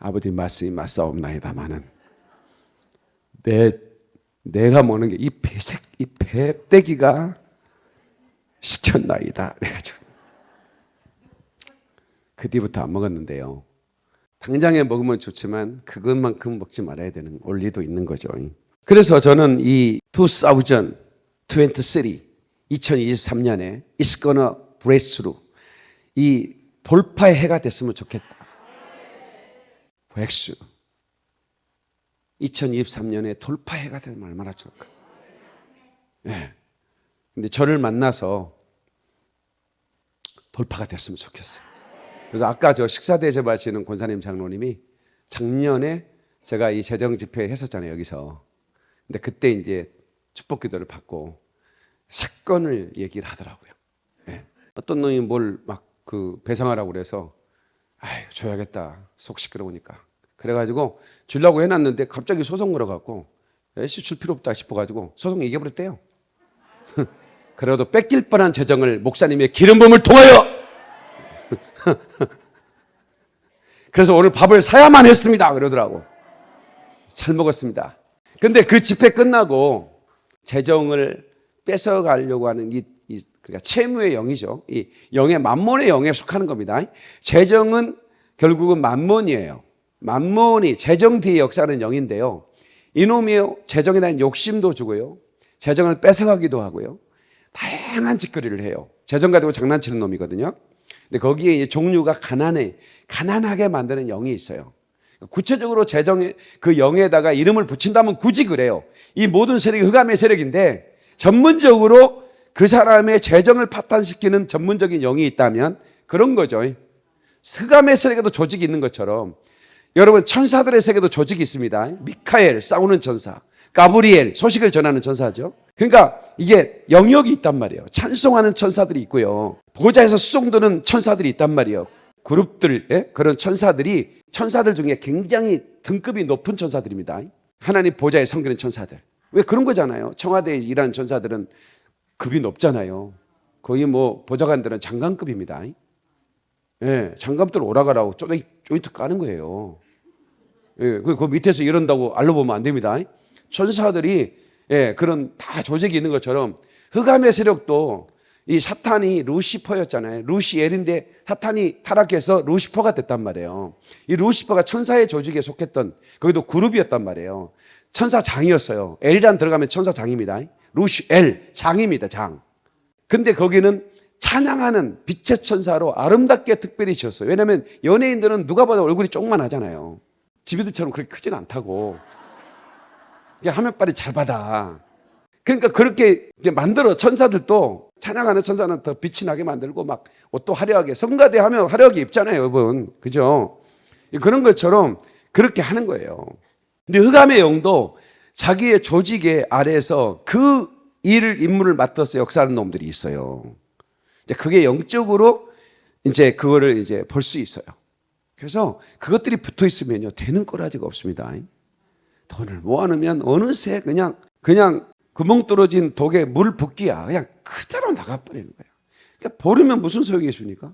아버지 말씀이 맞사옵나이다마는 내 내가 먹는 게 이 배색 이 배때기가 시켰나이다 그래가지고 그 뒤부터 안 먹었는데요. 당장에 먹으면 좋지만 그것만큼 먹지 말아야 되는 원리도 있는 거죠. 그래서 저는 이 2023, 2023년에 It's gonna break through 이 돌파의 해가 됐으면 좋겠다. Breakthrough 2023년에 돌파해가 되면 얼마나 좋을까. 예. 네. 근데 저를 만나서 돌파가 됐으면 좋겠어요. 그래서 아까 저 식사 대접하시는 권사님 장로님이 작년에 제가 이 재정 집회 했었잖아요, 여기서. 근데 그때 이제 축복 기도를 받고 사건을 얘기를 하더라고요. 네. 어떤 놈이 뭘 막 그 배상하라고 그래서 아유, 줘야겠다. 속 시끄러우니까. 그래가지고 주려고 해놨는데 갑자기 소송 걸어갖고 애씨 줄 필요 없다 싶어가지고 소송 이겨버렸대요. 그래도 뺏길 뻔한 재정을 목사님의 기름 부음을 통하여 그래서 오늘 밥을 사야만 했습니다. 그러더라고. 잘 먹었습니다. 근데 그 집회 끝나고 재정을 뺏어가려고 하는 이, 이 그러니까 채무의 영이죠. 이 영의 만몬의 영에 속하는 겁니다. 재정은 결국은 만몬이에요. 만몬이 재정 뒤의 역사는 영인데요. 이놈이 재정에 대한 욕심도 주고요. 재정을 뺏어가기도 하고요. 다양한 짓거리를 해요. 재정 가지고 장난치는 놈이거든요. 근데 거기에 종류가 가난해, 가난하게 만드는 영이 있어요. 구체적으로 재정의 그 영에다가 이름을 붙인다면 굳이 그래요. 이 모든 세력이 흑암의 세력인데 전문적으로 그 사람의 재정을 파탄시키는 전문적인 영이 있다면 그런 거죠. 스감의 세계도 조직이 있는 것처럼 여러분 천사들의 세계도 조직이 있습니다. 미카엘 싸우는 천사, 가브리엘 소식을 전하는 천사죠. 그러니까 이게 영역이 있단 말이에요. 찬송하는 천사들이 있고요. 보좌에서 수송도는 천사들이 있단 말이에요. 그룹들 예? 그런 천사들이 천사들 중에 굉장히 등급이 높은 천사들입니다. 하나님 보좌에 섬기는 천사들. 왜 그런 거잖아요. 청와대에 일하는 천사들은 급이 높잖아요. 거의 뭐 보좌관들은 장관급입니다. 예, 장관들 오라가라고 쪼이, 쪼이트 까는 거예요. 예, 그, 그 밑에서 이런다고 알려보면 안 됩니다. 천사들이 예, 그런 다 조직이 있는 것처럼 흑암의 세력도 이 사탄이 루시퍼였잖아요. 루시엘인데 사탄이 타락해서 루시퍼가 됐단 말이에요. 이 루시퍼가 천사의 조직에 속했던 거기도 그룹이었단 말이에요. 천사장이었어요. 엘이란 들어가면 천사장입니다. 루시엘 장입니다. 장. 근데 거기는 찬양하는 빛의 천사로 아름답게 특별히 지었어요. 왜냐하면 연예인들은 누가 봐도 얼굴이 조그만하잖아요. 지비들처럼 그렇게 크진 않다고. 그냥 화면빨이 잘 받아. 그러니까 그렇게 만들어 천사들도 찬양하는 천사는 더 빛이 나게 만들고 막 옷도 화려하게 성가대 하면 화려하게 입잖아요, 여러분. 그죠? 그런 것처럼 그렇게 하는 거예요. 근데 흑암의 영도 자기의 조직의 아래에서 그 일을 임무를 맡아서 역사하는 놈들이 있어요. 그게 영적으로 이제 그거를 이제 볼 수 있어요. 그래서 그것들이 붙어 있으면요 되는 꼬라지가 없습니다. 돈을 모아놓으면 어느새 그냥 그냥 구멍 뚫어진 독에 물 붓기야 그냥 그대로 나가버리는 거예요. 그러니까 버리면 무슨 소용이 있습니까?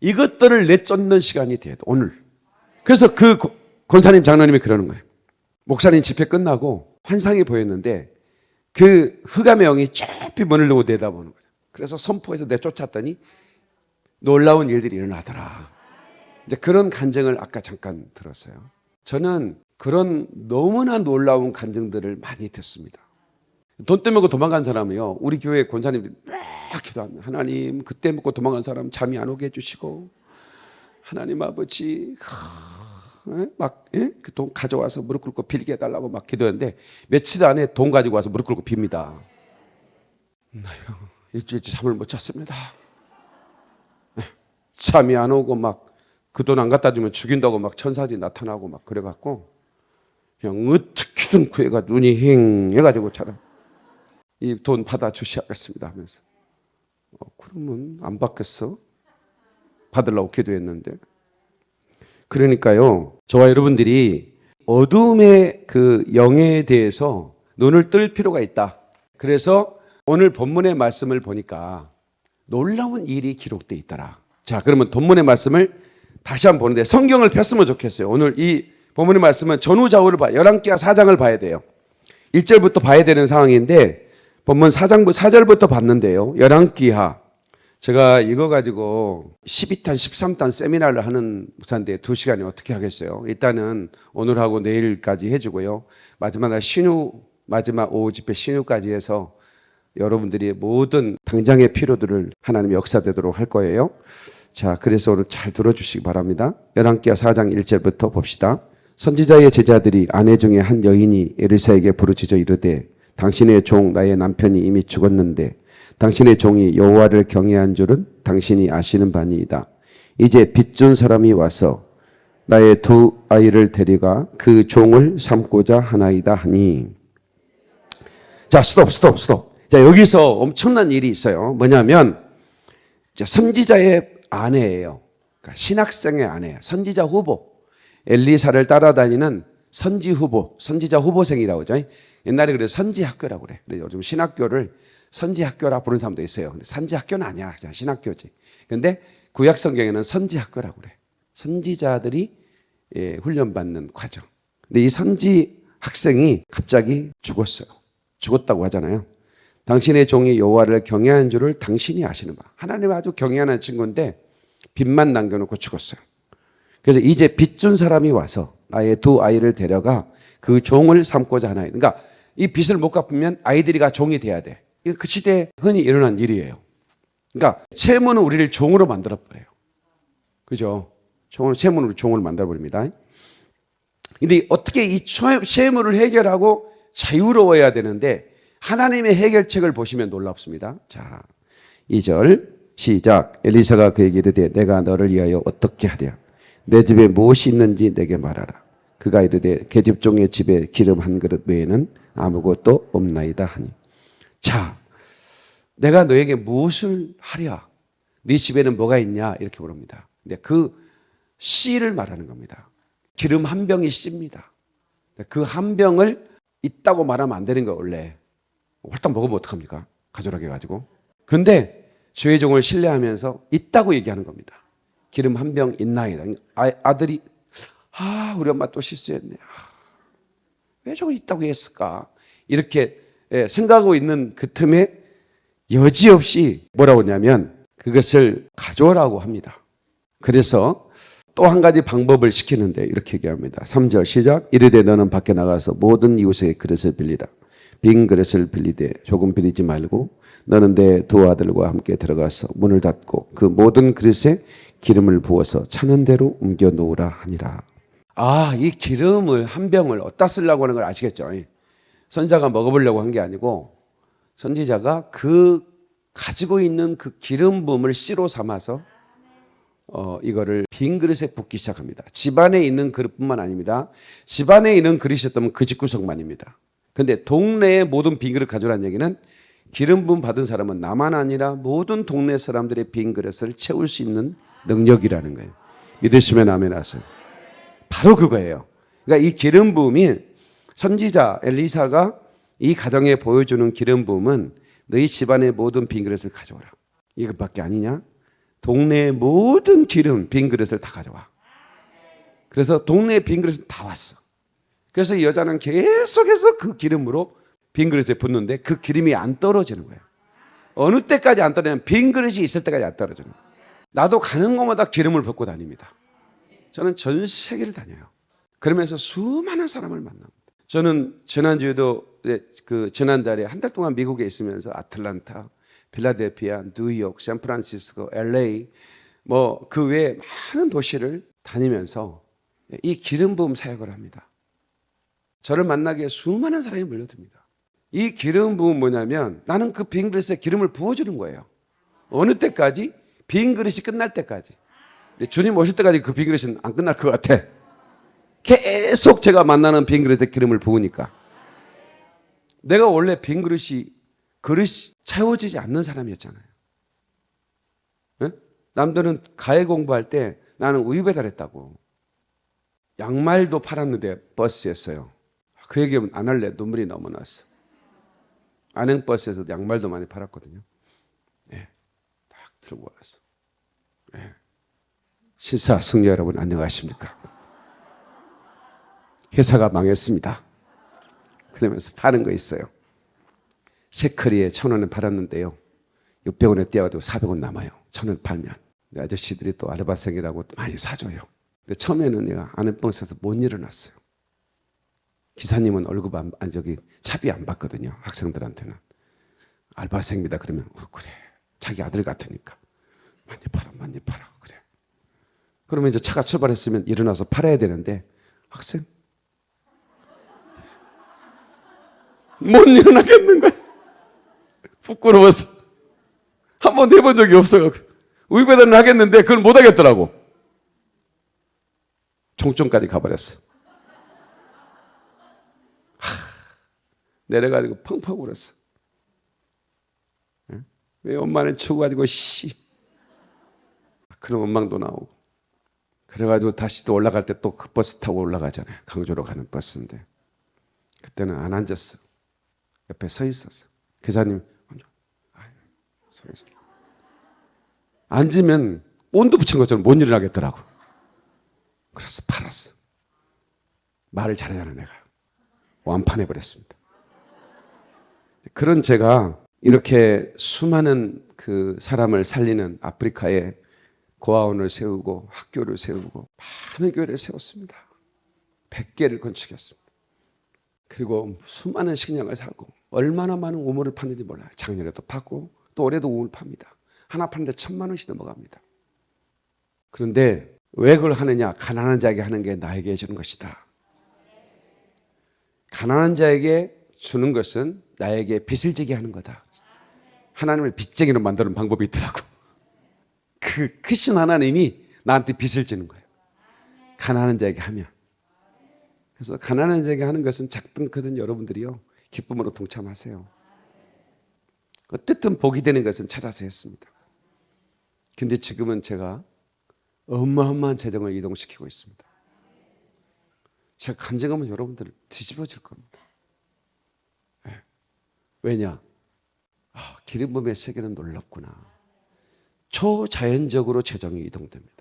이것들을 내쫓는 시간이 돼야 돼 오늘. 그래서 그 권사님 장로님이 그러는 거예요. 목사님 집회 끝나고 환상이 보였는데 그 흑암의 영이 좁히 두고 내다보는 거예요. 그래서 선포해서 내쫓았더니 놀라운 일들이 일어나더라. 이제 그런 간증을 아까 잠깐 들었어요. 저는 그런 너무나 놀라운 간증들을 많이 듣습니다. 돈 때문에 도망간 사람이요. 우리 교회 권사님들이 막 기도합니다. 하나님, 그때 먹고 도망간 사람 잠이 안 오게 해주시고, 하나님 아버지, 막그 돈 가져와서 무릎 꿇고 빌게 해달라고 막 기도했는데 며칠 안에 돈 가지고 와서 무릎 꿇고 빕니다. 일주일째 잠을 못 잤습니다. 잠이 안 오고 막 그 돈 안 갖다 주면 죽인다고 막 천사들이 나타나고 막 그래갖고 그냥 어떻게든 구해가 눈이 힝 해가지고 차라. 이 돈 받아 주셔야겠습니다 하면서. 어, 그러면 안 받겠어? 받으려고 기도했는데. 그러니까요 저와 여러분들이 어둠의 그 영에 대해서 눈을 뜰 필요가 있다. 그래서 오늘 본문의 말씀을 보니까 놀라운 일이 기록되어 있더라. 자 그러면 본문의 말씀을 다시 한번 보는데 성경을 폈으면 좋겠어요. 오늘 이 본문의 말씀은 전후좌우를 봐 11개와 4장을 봐야 돼요. 1절부터 봐야 되는 상황인데 본문 4장 4절부터 봤는데요. 11기하 제가 이거 가지고 12탄 13탄 세미나를 하는 목사인데 2시간이 어떻게 하겠어요? 일단은 오늘하고 내일까지 해주고요. 마지막 날 신우 마지막 오후 집회 신우까지 해서 여러분들이 모든 당장의 필요들을 하나님 역사되도록 할 거예요 자, 그래서 오늘 잘 들어주시기 바랍니다. 열왕기하 4장 1절부터 봅시다. 선지자의 제자들이 아내 중에 한 여인이 에르사에게 부르짖어 이르되 당신의 종 나의 남편이 이미 죽었는데 당신의 종이 여호와를 경외한 줄은 당신이 아시는 바니이다. 이제 빚준 사람이 와서 나의 두 아이를 데려가 그 종을 삼고자 하나이다 하니 자 스톱 스톱 스톱 자 여기서 엄청난 일이 있어요 뭐냐면 선지자의 아내예요. 그러니까 신학생의 아내예요. 선지자 후보. 엘리사를 따라다니는 선지 후보, 선지자 후보생이라고 하죠. 옛날에 그래서 선지 학교라고 그래. 그래 요즘 신학교를 선지 학교라 부르는 사람도 있어요. 근데 선지 학교는 아니야. 그냥 신학교지. 근데 구약 성경에는 선지 학교라고 그래. 선지자들이 예, 훈련받는 과정. 근데 이 선지 학생이 갑자기 죽었어요. 죽었다고 하잖아요. 당신의 종이 여호와를 경외한 줄을 당신이 아시는 바. 하나님 아주 경외하는 친구인데 빚만 남겨놓고 죽었어요. 그래서 이제 빚 준 사람이 와서 나의 두 아이를 데려가 그 종을 삼고자 하나요. 그러니까 이 빚을 못 갚으면 아이들이가 종이 돼야 돼. 그 시대에 흔히 일어난 일이에요. 그러니까 채무는 우리를 종으로 만들어 버려요. 그죠? 종을 채무는 종을 만들어 버립니다. 근데 어떻게 이 채무를 해결하고 자유로워야 되는데 하나님의 해결책을 보시면 놀랍습니다. 자, 2절 시작. 엘리사가 그에게 이르되 내가 너를 위하여 어떻게 하랴? 내 집에 무엇이 있는지 내게 말하라. 그가 이르되 계집종의 집에 기름 한 그릇 외에는 아무것도 없나이다 하니. 자, 내가 너에게 무엇을 하랴? 네 집에는 뭐가 있냐? 이렇게 물습니다. 근데 그 씨를 말하는 겁니다. 기름 한 병이 씨입니다. 그 한 병을 있다고 말하면 안 되는 거 원래. 홀딱 먹으면 어떡합니까? 가져라게 가지고. 근데 주의종을 신뢰하면서 있다고 얘기하는 겁니다. 기름 한 병 있나이다. 아, 아들이 아 우리 엄마 또 실수했네. 아, 왜 저거 있다고 했을까? 이렇게 예, 생각하고 있는 그 틈에 여지없이 뭐라고 하냐면 그것을 가져오라고 합니다. 그래서 또 한 가지 방법을 시키는데 이렇게 얘기합니다. 3절 시작. 이르되 너는 밖에 나가서 모든 이웃의 그릇을 빌리라. 빈 그릇을 빌리되 조금 빌리지 말고 너는 내 두 아들과 함께 들어가서 문을 닫고 그 모든 그릇에 기름을 부어서 차는 대로 옮겨 놓으라 하니라. 아, 이 기름을 한 병을 어디다 쓰려고 하는 걸 아시겠죠? 선자가 먹어보려고 한 게 아니고 선지자가 그 가지고 있는 그 기름 부음을 씨로 삼아서 어, 이거를 빈 그릇에 붓기 시작합니다. 집안에 있는 그릇뿐만 아닙니다. 집안에 있는 그릇이었다면 그 집구석만입니다. 근데 동네의 모든 빈 그릇 가져라는 얘기는 기름 부음 받은 사람은 나만 아니라 모든 동네 사람들의 빈 그릇을 채울 수 있는 능력이라는 거예요. 믿으시면 아멘 하세요. 바로 그거예요. 그러니까 이 기름 부음이 선지자 엘리사가 이 가정에 보여주는 기름 부음은 너희 집안의 모든 빈 그릇을 가져오라. 이것밖에 아니냐? 동네의 모든 기름 빈 그릇을 다 가져와. 그래서 동네의 빈 그릇은 다 왔어. 그래서 이 여자는 계속해서 그 기름으로 빈 그릇에 붓는데 그 기름이 안 떨어지는 거예요. 어느 때까지 안 떨어지냐면 빈 그릇이 있을 때까지 안 떨어지는 거예요. 나도 가는 곳마다 기름을 붓고 다닙니다. 저는 전 세계를 다녀요. 그러면서 수많은 사람을 만납니다. 저는 지난주에도 그 지난달에 한 달 동안 미국에 있으면서 아틀란타, 필라델피아, 뉴욕, 샌프란시스코, LA 뭐 그 외에 많은 도시를 다니면서 이 기름 부음 사역을 합니다. 저를 만나기에 수많은 사람이 몰려듭니다. 이 기름 부음 뭐냐면 나는 그 빈 그릇에 기름을 부어주는 거예요. 어느 때까지? 빈 그릇이 끝날 때까지. 주님 오실 때까지 그 빈 그릇은 안 끝날 것 같아. 계속 제가 만나는 빈 그릇에 기름을 부으니까. 내가 원래 빈 그릇이 그릇이 채워지지 않는 사람이었잖아요. 네? 남들은 가해 공부할 때 나는 우유 배달했다고. 양말도 팔았는데 버스였어요. 그 얘기는 안 할래. 눈물이 너무 났어. 안행버스에서 양말도 많이 팔았거든요. 네. 딱 들고 왔어. 네. 신사 승려 여러분 안녕하십니까? 회사가 망했습니다. 그러면서 파는 거 있어요. 세커리에 천 원에 팔았는데요. 600원에 떼어도 400원 남아요. 천원 팔면. 아저씨들이 또 아르바생이라고 많이 사줘요. 근데 처음에는 내가 안행버스에서 못 일어났어요. 기사님은 월급 안, 아니 저기 차비 안 받거든요. 학생들한테는. 알바생입니다. 그러면 어, 그래. 자기 아들 같으니까. 많이 팔아, 많이 팔아. 그래. 그러면 이제 차가 출발했으면 일어나서 팔아야 되는데 학생 못 일어나겠는 거야. 부끄러워서 한 번도 해본 적이 없어. 우유배달은 하겠는데 그걸 못 하겠더라고. 종점까지 가버렸어. 내려가지고 펑펑 울었어. 왜 엄마는 추가지고 씨. 그런 원망도 나오고. 그래가지고 다시 또 올라갈 때 또 그 버스 타고 올라가잖아요. 강주로 가는 버스인데. 그때는 안 앉았어. 옆에 서 있었어. 기사님, 서 있어. 앉으면 온도 붙인 것처럼 못 일어나겠더라고. 그래서 팔았어. 말을 잘하잖아, 내가. 완판해 버렸습니다. 그런 제가 이렇게 수많은 그 사람을 살리는 아프리카에 고아원을 세우고 학교를 세우고 많은 교회를 세웠습니다. 100개를 건축했습니다. 그리고 수많은 식량을 사고 얼마나 많은 우물을 팠는지 몰라요. 작년에도 팠고 또 올해도 우물 팝니다. 하나 파는데 천만 원씩 넘어갑니다. 그런데 왜 그걸 하느냐? 가난한 자에게 하는 게 나에게 주는 것이다. 가난한 자에게 주는 것은 나에게 빚을 지게 하는 거다. 하나님을 빚쟁이로 만드는 방법이 있더라고. 그 크신 하나님이 나한테 빚을 지는 거예요. 가난한 자에게 하면. 그래서 가난한 자에게 하는 것은 작든 크든 여러분들이요. 기쁨으로 동참하세요. 어쨌든 복이 되는 것은 찾아서 했습니다. 근데 지금은 제가 어마어마한 재정을 이동시키고 있습니다. 제가 간증하면 여러분들 뒤집어 줄 겁니다. 예. 왜냐? 아, 기름 부음의 세계는 놀랍구나. 초자연적으로 재정이 이동됩니다.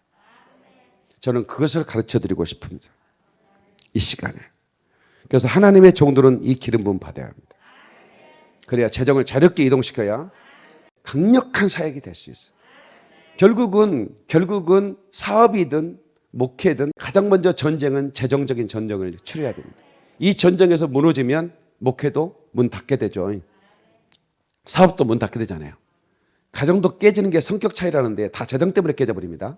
저는 그것을 가르쳐 드리고 싶습니다. 이 시간에. 그래서 하나님의 종들은 이 기름 부음 받아야 합니다. 그래야 재정을 자유롭게 이동시켜야 강력한 사역이 될 수 있어요. 결국은 결국은 사업이든 목회든 가장 먼저 전쟁은 재정적인 전쟁을 치러야 됩니다. 이 전쟁에서 무너지면 목회도 문 닫게 되죠. 사업도 문 닫게 되잖아요. 가정도 깨지는 게 성격 차이라는데 다 재정 때문에 깨져버립니다.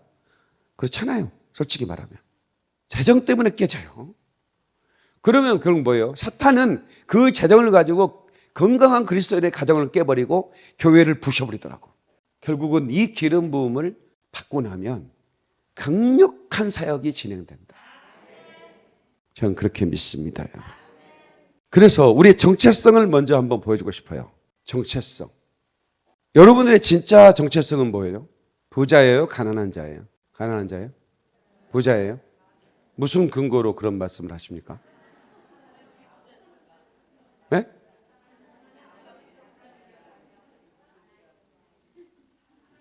그렇잖아요. 솔직히 말하면. 재정 때문에 깨져요. 그러면 그건 뭐예요? 사탄은 그 재정을 가지고 건강한 그리스도인의 가정을 깨버리고 교회를 부셔버리더라고. 결국은 이 기름 부음을 받고 나면 강력한 사역이 진행된다. 저는 그렇게 믿습니다. 그래서 우리의 정체성을 먼저 한번 보여주고 싶어요. 정체성. 여러분들의 진짜 정체성은 뭐예요? 부자예요? 가난한 자예요? 가난한 자예요? 부자예요? 무슨 근거로 그런 말씀을 하십니까? 네?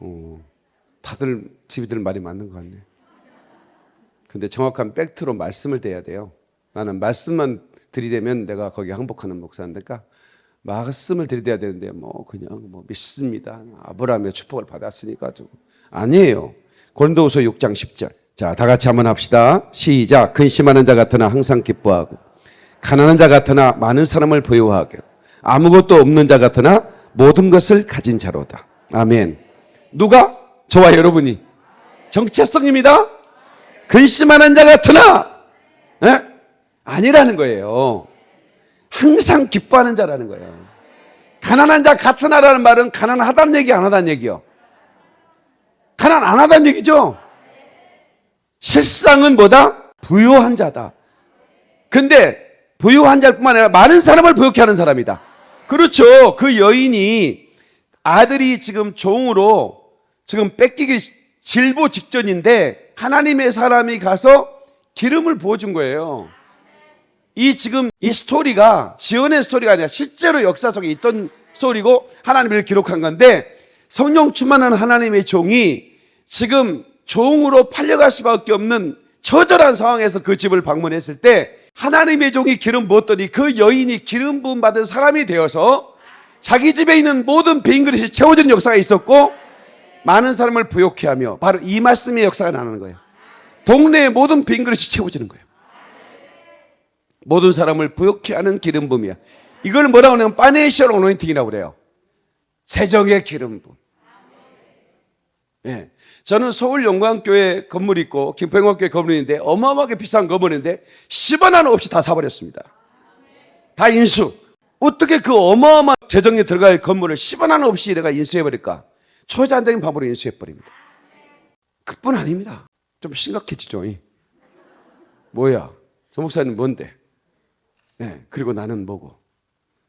어, 다들 집이들 말이 맞는 것 같네. 근데 정확한 팩트로 말씀을 대야 돼요. 나는 말씀만 들이대면 내가 거기 항복하는 목사니까 말씀을 들이대야 되는데 뭐 그냥 뭐 믿습니다. 아브라함의 축복을 받았으니까 좀 아니에요. 고린도후서 6장 10절. 자, 다 같이 한번 합시다. 시작. 근심하는 자 같으나 항상 기뻐하고 가난한 자 같으나 많은 사람을 보유하게 아무것도 없는 자 같으나 모든 것을 가진 자로다. 아멘. 누가? 저와 여러분이. 정체성입니다. 근심하는 자 같으나 예? 아니라는 거예요. 항상 기뻐하는 자라는 거예요. 가난한 자 같으나라는 말은 가난하다는 얘기 안 하다는 얘기요. 가난 안 하다는 얘기죠. 실상은 뭐다? 부유한 자다. 근데 부유한 자뿐만 아니라 많은 사람을 부욕해 하는 사람이다. 그렇죠. 그 여인이 아들이 지금 종으로 지금 뺏기기 질보 직전인데 하나님의 사람이 가서 기름을 부어준 거예요. 이 지금 이 스토리가 지연의 스토리가 아니라 실제로 역사 속에 있던 스토리고 하나님을 기록한 건데 성령 충만한 하나님의 종이 지금 종으로 팔려갈 수밖에 없는 처절한 상황에서 그 집을 방문했을 때 하나님의 종이 기름 부었더니 그 여인이 기름 부음 받은 사람이 되어서 자기 집에 있는 모든 빈 그릇이 채워지는 역사가 있었고 많은 사람을 부요케 하며 바로 이 말씀의 역사가 나는 거예요. 동네의 모든 빈 그릇이 채워지는 거예요. 모든 사람을 부요케 하는 기름 부음이야. 이걸 뭐라고 하냐면 financial anointing이라고 그래요. 재정의 기름 부음. 예. 저는 서울 영광교회 건물 있고 김평광교회 건물인데 어마어마하게 비싼 건물인데 10원 하나 없이 다 사버렸습니다. 다 인수. 어떻게 그 어마어마한 재정에 들어갈 건물을 10원 하나 없이 내가 인수해버릴까? 초자한적인 방법으로 인수해버립니다. 그뿐 아닙니다. 좀 심각해지죠. 뭐야? 저 목사님 뭔데? 예, 그리고 나는 뭐고?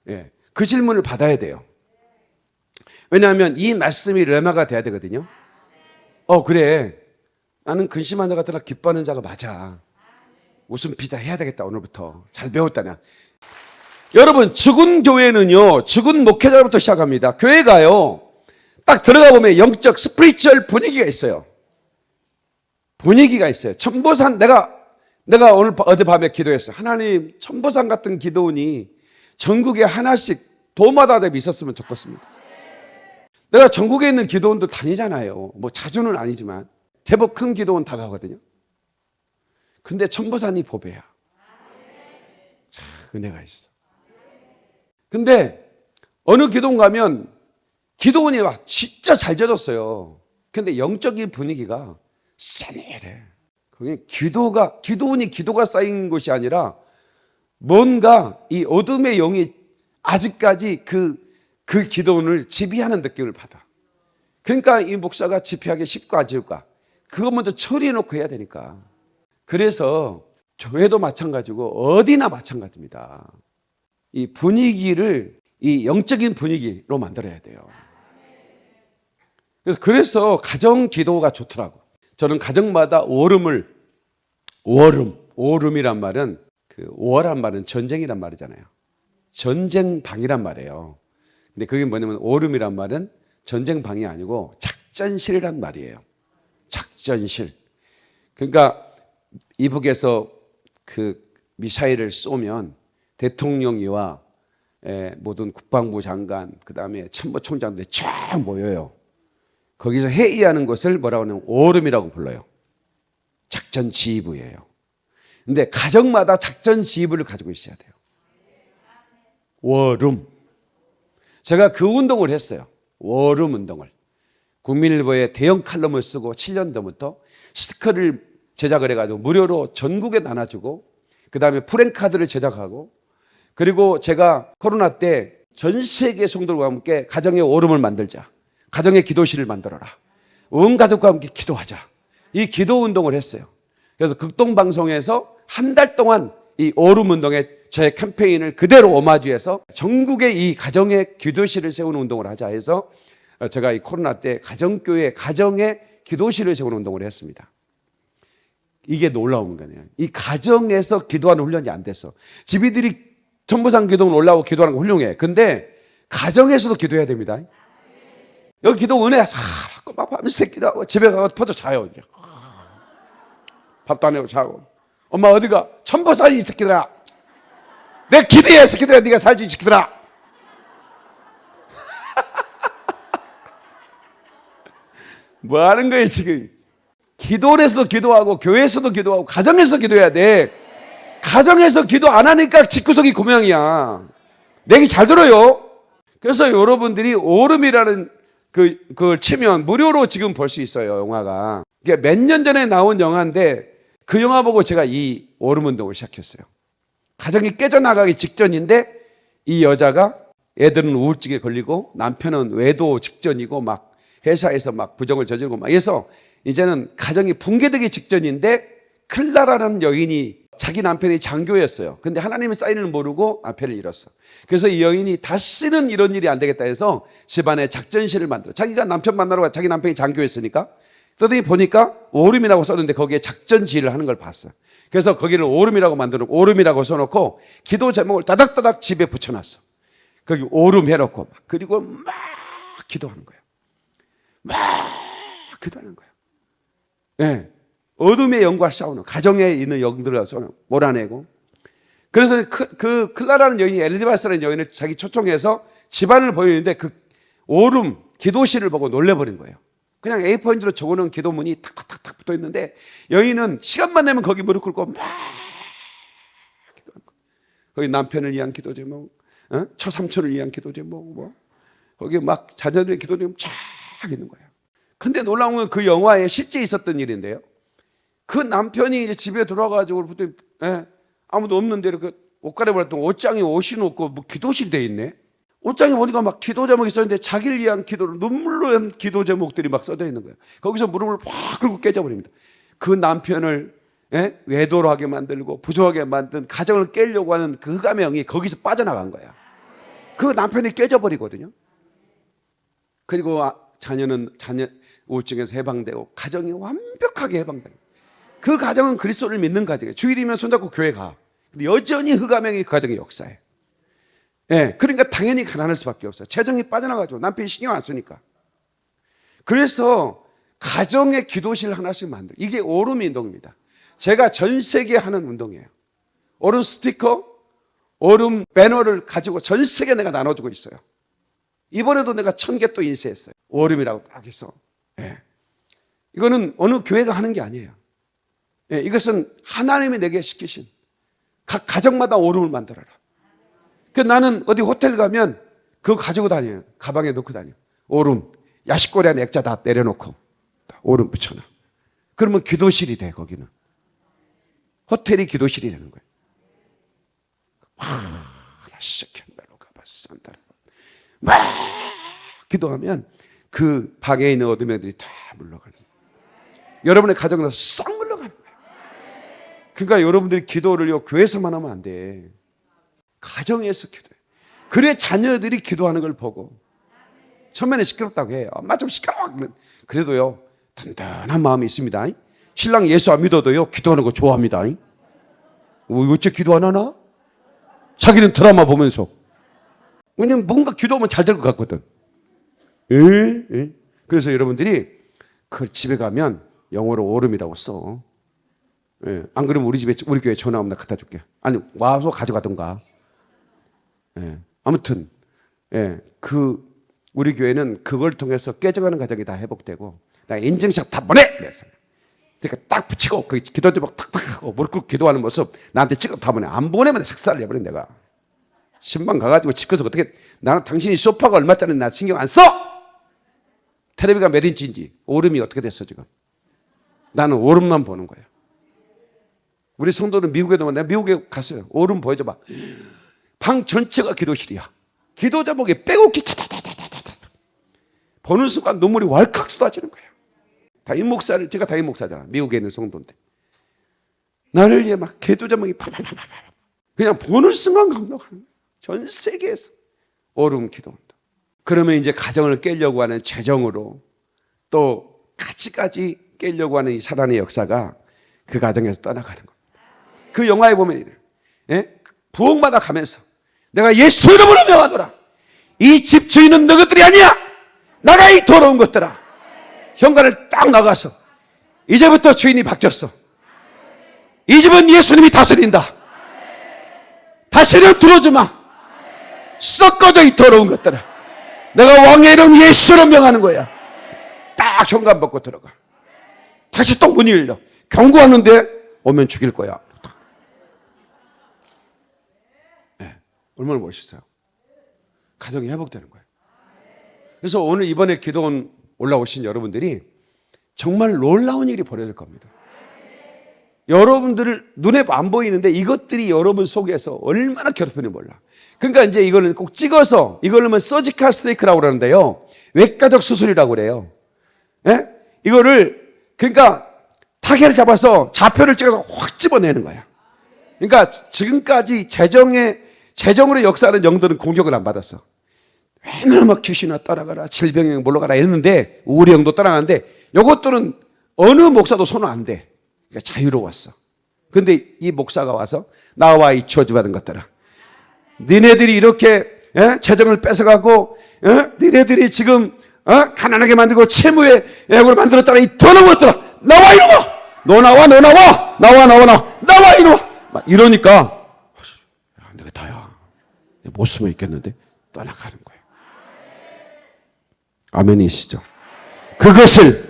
예, 그 질문을 받아야 돼요. 왜냐하면 이 말씀이 rhema가 돼야 되거든요. 어, 그래. 나는 근심한 자 같으나 기뻐하는 자가 맞아. 웃음 피자 해야 되겠다, 오늘부터. 잘 배웠다 야. 여러분, 죽은 교회는요, 죽은 목회자부터 시작합니다. 교회가요, 딱 들어가 보면 영적 spiritual 분위기가 있어요. 분위기가 있어요. 천보산, 내가, 내가 오늘 어젯밤에 기도했어요. 하나님, 천보산 같은 기도원이 전국에 하나씩 도마다 대비 있었으면 좋겠습니다. 내가 전국에 있는 기도원도 다니잖아요. 뭐 자주는 아니지만 제법 큰 기도원 다 가거든요. 근데 천보산이 보배야. 참 은혜가 있어. 근데 어느 기도원 가면 기도원이 막 진짜 잘 져졌어요. 근데 영적인 분위기가 싸늘해. 그게 기도가 기도원이 기도가 쌓인 곳이 아니라 뭔가 이 어둠의 영이 아직까지 그, 그 기도원을 지배하는 느낌을 받아. 그러니까 이 목사가 집회하기 쉽고 안 쉽까? 그거 먼저 처리해 놓고 해야 되니까. 그래서 교회도 마찬가지고 어디나 마찬가지입니다. 이 분위기를 이 영적인 분위기로 만들어야 돼요. 그래서, 그래서 가정 기도가 좋더라고. 저는 가정마다 오름을 오름, 오름이란 말은 그 오란 말은 전쟁이란 말이잖아요. 전쟁방이란 말이에요. 근데 그게 뭐냐면 오름이란 말은 전쟁방이 아니고 작전실이란 말이에요. 작전실. 그러니까 이북에서 그 미사일을 쏘면 대통령이와 에, 모든 국방부 장관, 그 다음에 참모총장들이 쫙 모여요. 거기서 회의하는 것을 뭐라고 하냐면 오름이라고 불러요. 작전 지휘부예요. 근데 가정마다 작전 지휘부를 가지고 있어야 돼요. 워룸. 제가 그 운동을 했어요. 워룸 운동을. 국민일보에 대형 칼럼을 쓰고 7년 전부터 스티커를 제작을 해가지고 무료로 전국에 나눠주고 그 다음에 프랭카드를 제작하고 그리고 제가 코로나 때 전 세계 성도들과 함께 가정의 오름을 만들자. 가정의 기도실을 만들어라. 온 가족과 함께 기도하자. 이 기도 운동을 했어요. 그래서 극동방송에서 한 달 동안 이 오름 운동에 저의 캠페인을 그대로 오마주해서 전국에 이 가정의 기도실을 세우는 운동을 하자 해서 제가 이 코로나 때 가정교회, 가정의 기도실을 세우는 운동을 했습니다. 이게 놀라운 거네요. 이 가정에서 기도하는 훈련이 안 됐어. 집이들이 전부상 기도는 올라오고 기도하는 거 훌륭해. 근데 가정에서도 기도해야 됩니다. 여기 기도 은혜 자꾸 막 밤새 기도하고 집에 가서 퍼져 자요. 이제. 밥도 안 해고 자고. 엄마 어디가? 천보 살이 이 새끼들아. 내이 새끼들아. 네가 살지 이 새끼들아. 뭐 하는 거예요 지금? 기도원에서도 기도하고 교회에서도 기도하고 가정에서도 기도해야 돼. 가정에서 기도 안 하니까 집구석이 고명이야. 내기 잘 들어요. 그래서 여러분들이 오름이라는 그, 그걸 치면 무료로 지금 볼 수 있어요, 영화가. 이게 몇 년 전에 나온 영화인데 그 영화 보고 제가 이 오름 운동을 시작했어요. 가정이 깨져나가기 직전인데 이 여자가 애들은 우울증에 걸리고 남편은 외도 직전이고 막 회사에서 막 부정을 저지르고 막 해서 이제는 가정이 붕괴되기 직전인데 클라라라는 여인이 자기 남편이 장교였어요. 근데 하나님의 사인을 모르고 남편을 잃었어. 그래서 이 여인이 다시는 이런 일이 안 되겠다 해서 집안에 작전실을 만들어. 자기가 남편 만나러 가 자기 남편이 장교였으니까. 그러더니 보니까 오름이라고 썼는데 거기에 작전 지휘를 하는 걸 봤어. 그래서 거기를 오름이라고 만들어 오름이라고 써놓고 기도 제목을 따닥따닥 집에 붙여놨어. 거기 오름 해놓고 그리고 막 기도하는 거예요. 막 기도하는 거예요. 예. 네. 어둠의 영과 싸우는 가정에 있는 영들을 몰아내고 그래서 그, 그 클라라는 여인이 엘리바스라는 여인을 자기 초청해서 집안을 보이는데 그 오름 기도실을 보고 놀래버린 거예요. 그냥 A4인지로 적어놓은 기도문이 탁탁탁탁 붙어 있는데 여인은 시간만 내면 거기 무릎 꿇고 막. 거기 남편을 위한 기도 제목, 어? 처삼촌을 위한 기도 제목, 뭐 거기 막 자녀들의 기도 제목 쫙 있는 거예요. 근데 놀라운 건 그 영화에 실제 있었던 일인데요. 그 남편이 이제 집에 들어와가지고 그때 예, 아무도 없는데 이렇게 옷 갈아입었더니 옷장에 옷이 놓고 뭐 기도실이 돼 있네. 옷장에 보니까 막 기도 제목이 써있는데 자기를 위한 기도를 눈물로 한 기도 제목들이 막 써져 있는 거예요. 거기서 무릎을 확 꿇고 깨져버립니다. 그 남편을 예? 외도로 하게 만들고 부조하게 만든 가정을 깨려고 하는 그 가명이 거기서 빠져나간 거야. 그 남편이 깨져버리거든요. 그리고 아, 자녀는 자녀 우울증에서 해방되고 가정이 완벽하게 해방됩니다. 그 가정은 그리스도를 믿는 가정이에요. 주일이면 손잡고 교회 가. 근데 여전히 흑가명이 그 가정의 역사예요. 예, 그러니까 당연히 가난할 수밖에 없어요. 재정이 빠져나가죠. 남편이 신경 안 쓰니까. 그래서 가정의 기도실 하나씩 만들. 이게 오름 운동입니다. 제가 전 세계에 하는 운동이에요. 오름 스티커, 오름 배너를 가지고 전 세계에 내가 나눠주고 있어요. 이번에도 내가 천 개 또 인쇄했어요. 오름이라고 딱 해서. 예. 이거는 어느 교회가 하는 게 아니에요. 예, 이것은 하나님이 내게 시키신 각 가정마다 오름을 만들어라. 그 나는 어디 호텔 가면 그거 가지고 다녀요. 가방에 넣고 다녀. 오름. 야식거리 안에 액자 다 내려놓고 오름 붙여놔. 그러면 기도실이 돼 거기는. 호텔이 기도실이 되는 거예요. 하나씩 가봐. 산다라. 막 기도하면 그 방에 있는 어둠의 들이 다 물러가는 거예요. 여러분의 가정에서 거예요. 그러니까 여러분들이 기도를요 교회에서만 하면 안 돼. 가정에서 기도해. 그래 자녀들이 기도하는 걸 보고 처음에는 시끄럽다고 해. 엄마 좀 시끄러워. 그래도요 든든한 마음이 있습니다. 신랑 예수 안 믿어도요 기도하는 거 좋아합니다. 어, 어째 기도 안 하나? 자기는 드라마 보면서. 왜냐면 뭔가 기도하면 잘 될 것 같거든. 에? 에? 그래서 여러분들이 그 집에 가면 영어로 오름이라고 써. 예. 안 그러면 우리 집에 우리 교회 전화 오면 나 갖다 줄게. 아니 와서 가져가던가. 예. 아무튼 예. 그 우리 교회는 그걸 통해서 깨져가는 가정이 다 회복되고 나 인증샷 다 보내. 그래서 그러니까 딱 붙이고 그 기도 제목 탁탁 하고 무릎 꿇고 기도하는 모습 나한테 찍어 다 보내. 안 보내면 색살을 내버린 내가. 신방 가가지고 찍어서 어떻게 나는 당신이 소파가 얼마짜리 나 신경 안 써? 테레비가 몇 인치인지 오름이 어떻게 됐어 지금? 나는 오름만 보는 거예요. 우리 성도는 미국에도 내가 미국에 갔어요. 오름 보여줘봐. 방 전체가 기도실이야. 기도 제목에 빼곡히 타타타타타타 보는 순간 눈물이 왈칵 쏟아지는 거예요. 다임 목사를 제가 다임 목사잖아. 미국에 있는 성도인데 나를 위해 막 기도 제목이 팍팍팍 그냥 보는 순간 감동하는 거예요. 전 세계에서 오름 기도한다. 그러면 이제 가정을 깨려고 하는 재정으로 또 가지가지 깨려고 하는 이 사단의 역사가 그 가정에서 떠나가는 겁니다. 그 영화에 보면 예? 부엌마다 가면서 내가 예수 이름으로 명하노라. 이 집 주인은 너희들이 아니야. 나가 이 더러운 것들아. 현관을 딱 나가서 이제부터 주인이 바뀌었어. 이 집은 예수님이 다스린다. 다시는 들어오지 마. 썩어져 이 더러운 것들아. 내가 왕의 이름 예수로 명하는 거야. 딱 현관 벗고 들어가. 다시 또 문이 열려. 경고하는데 오면 죽일 거야. 네, 얼마나 멋있어요. 가정이 회복되는 거예요. 그래서 오늘 이번에 기도원 올라오신 여러분들이 정말 놀라운 일이 벌어질 겁니다. 여러분들을 눈에 안 보이는데 이것들이 여러분 속에서 얼마나 괴롭히는 몰라. 그러니까 이제 이거는 꼭 찍어서 이걸로 면 서지컬 스테이크라고 그러는데요. 외과적 수술이라고 그래요. 예? 이거를 그러니까 타겟을 잡아서 좌표를 찍어서 확 집어내는 거야. 그러니까 지금까지 재정에 재정으로 역사하는 영들은 공격을 안 받았어. 맨날 막 귀신아 떠나가라, 질병에 물러가라 했는데 더러운 영도 떠나가는데 이것들은 어느 목사도 손을 안 대. 그러니까 자유로웠어. 근데 이 목사가 와서 나와 이 저주받은 것들아. 니네들이 이렇게 예? 재정을 뺏어가고 예? 니네들이 지금 어? 가난하게 만들고 채무의 애고를 만들었잖아. 이 더러운 것들아. 나와 이놈아. 너 나와 너 나와. 나와 나와 나와. 나와 이놈아. 막 이러니까. 못 숨어 있겠는데 떠나가는 거예요. 아멘이시죠. 그것을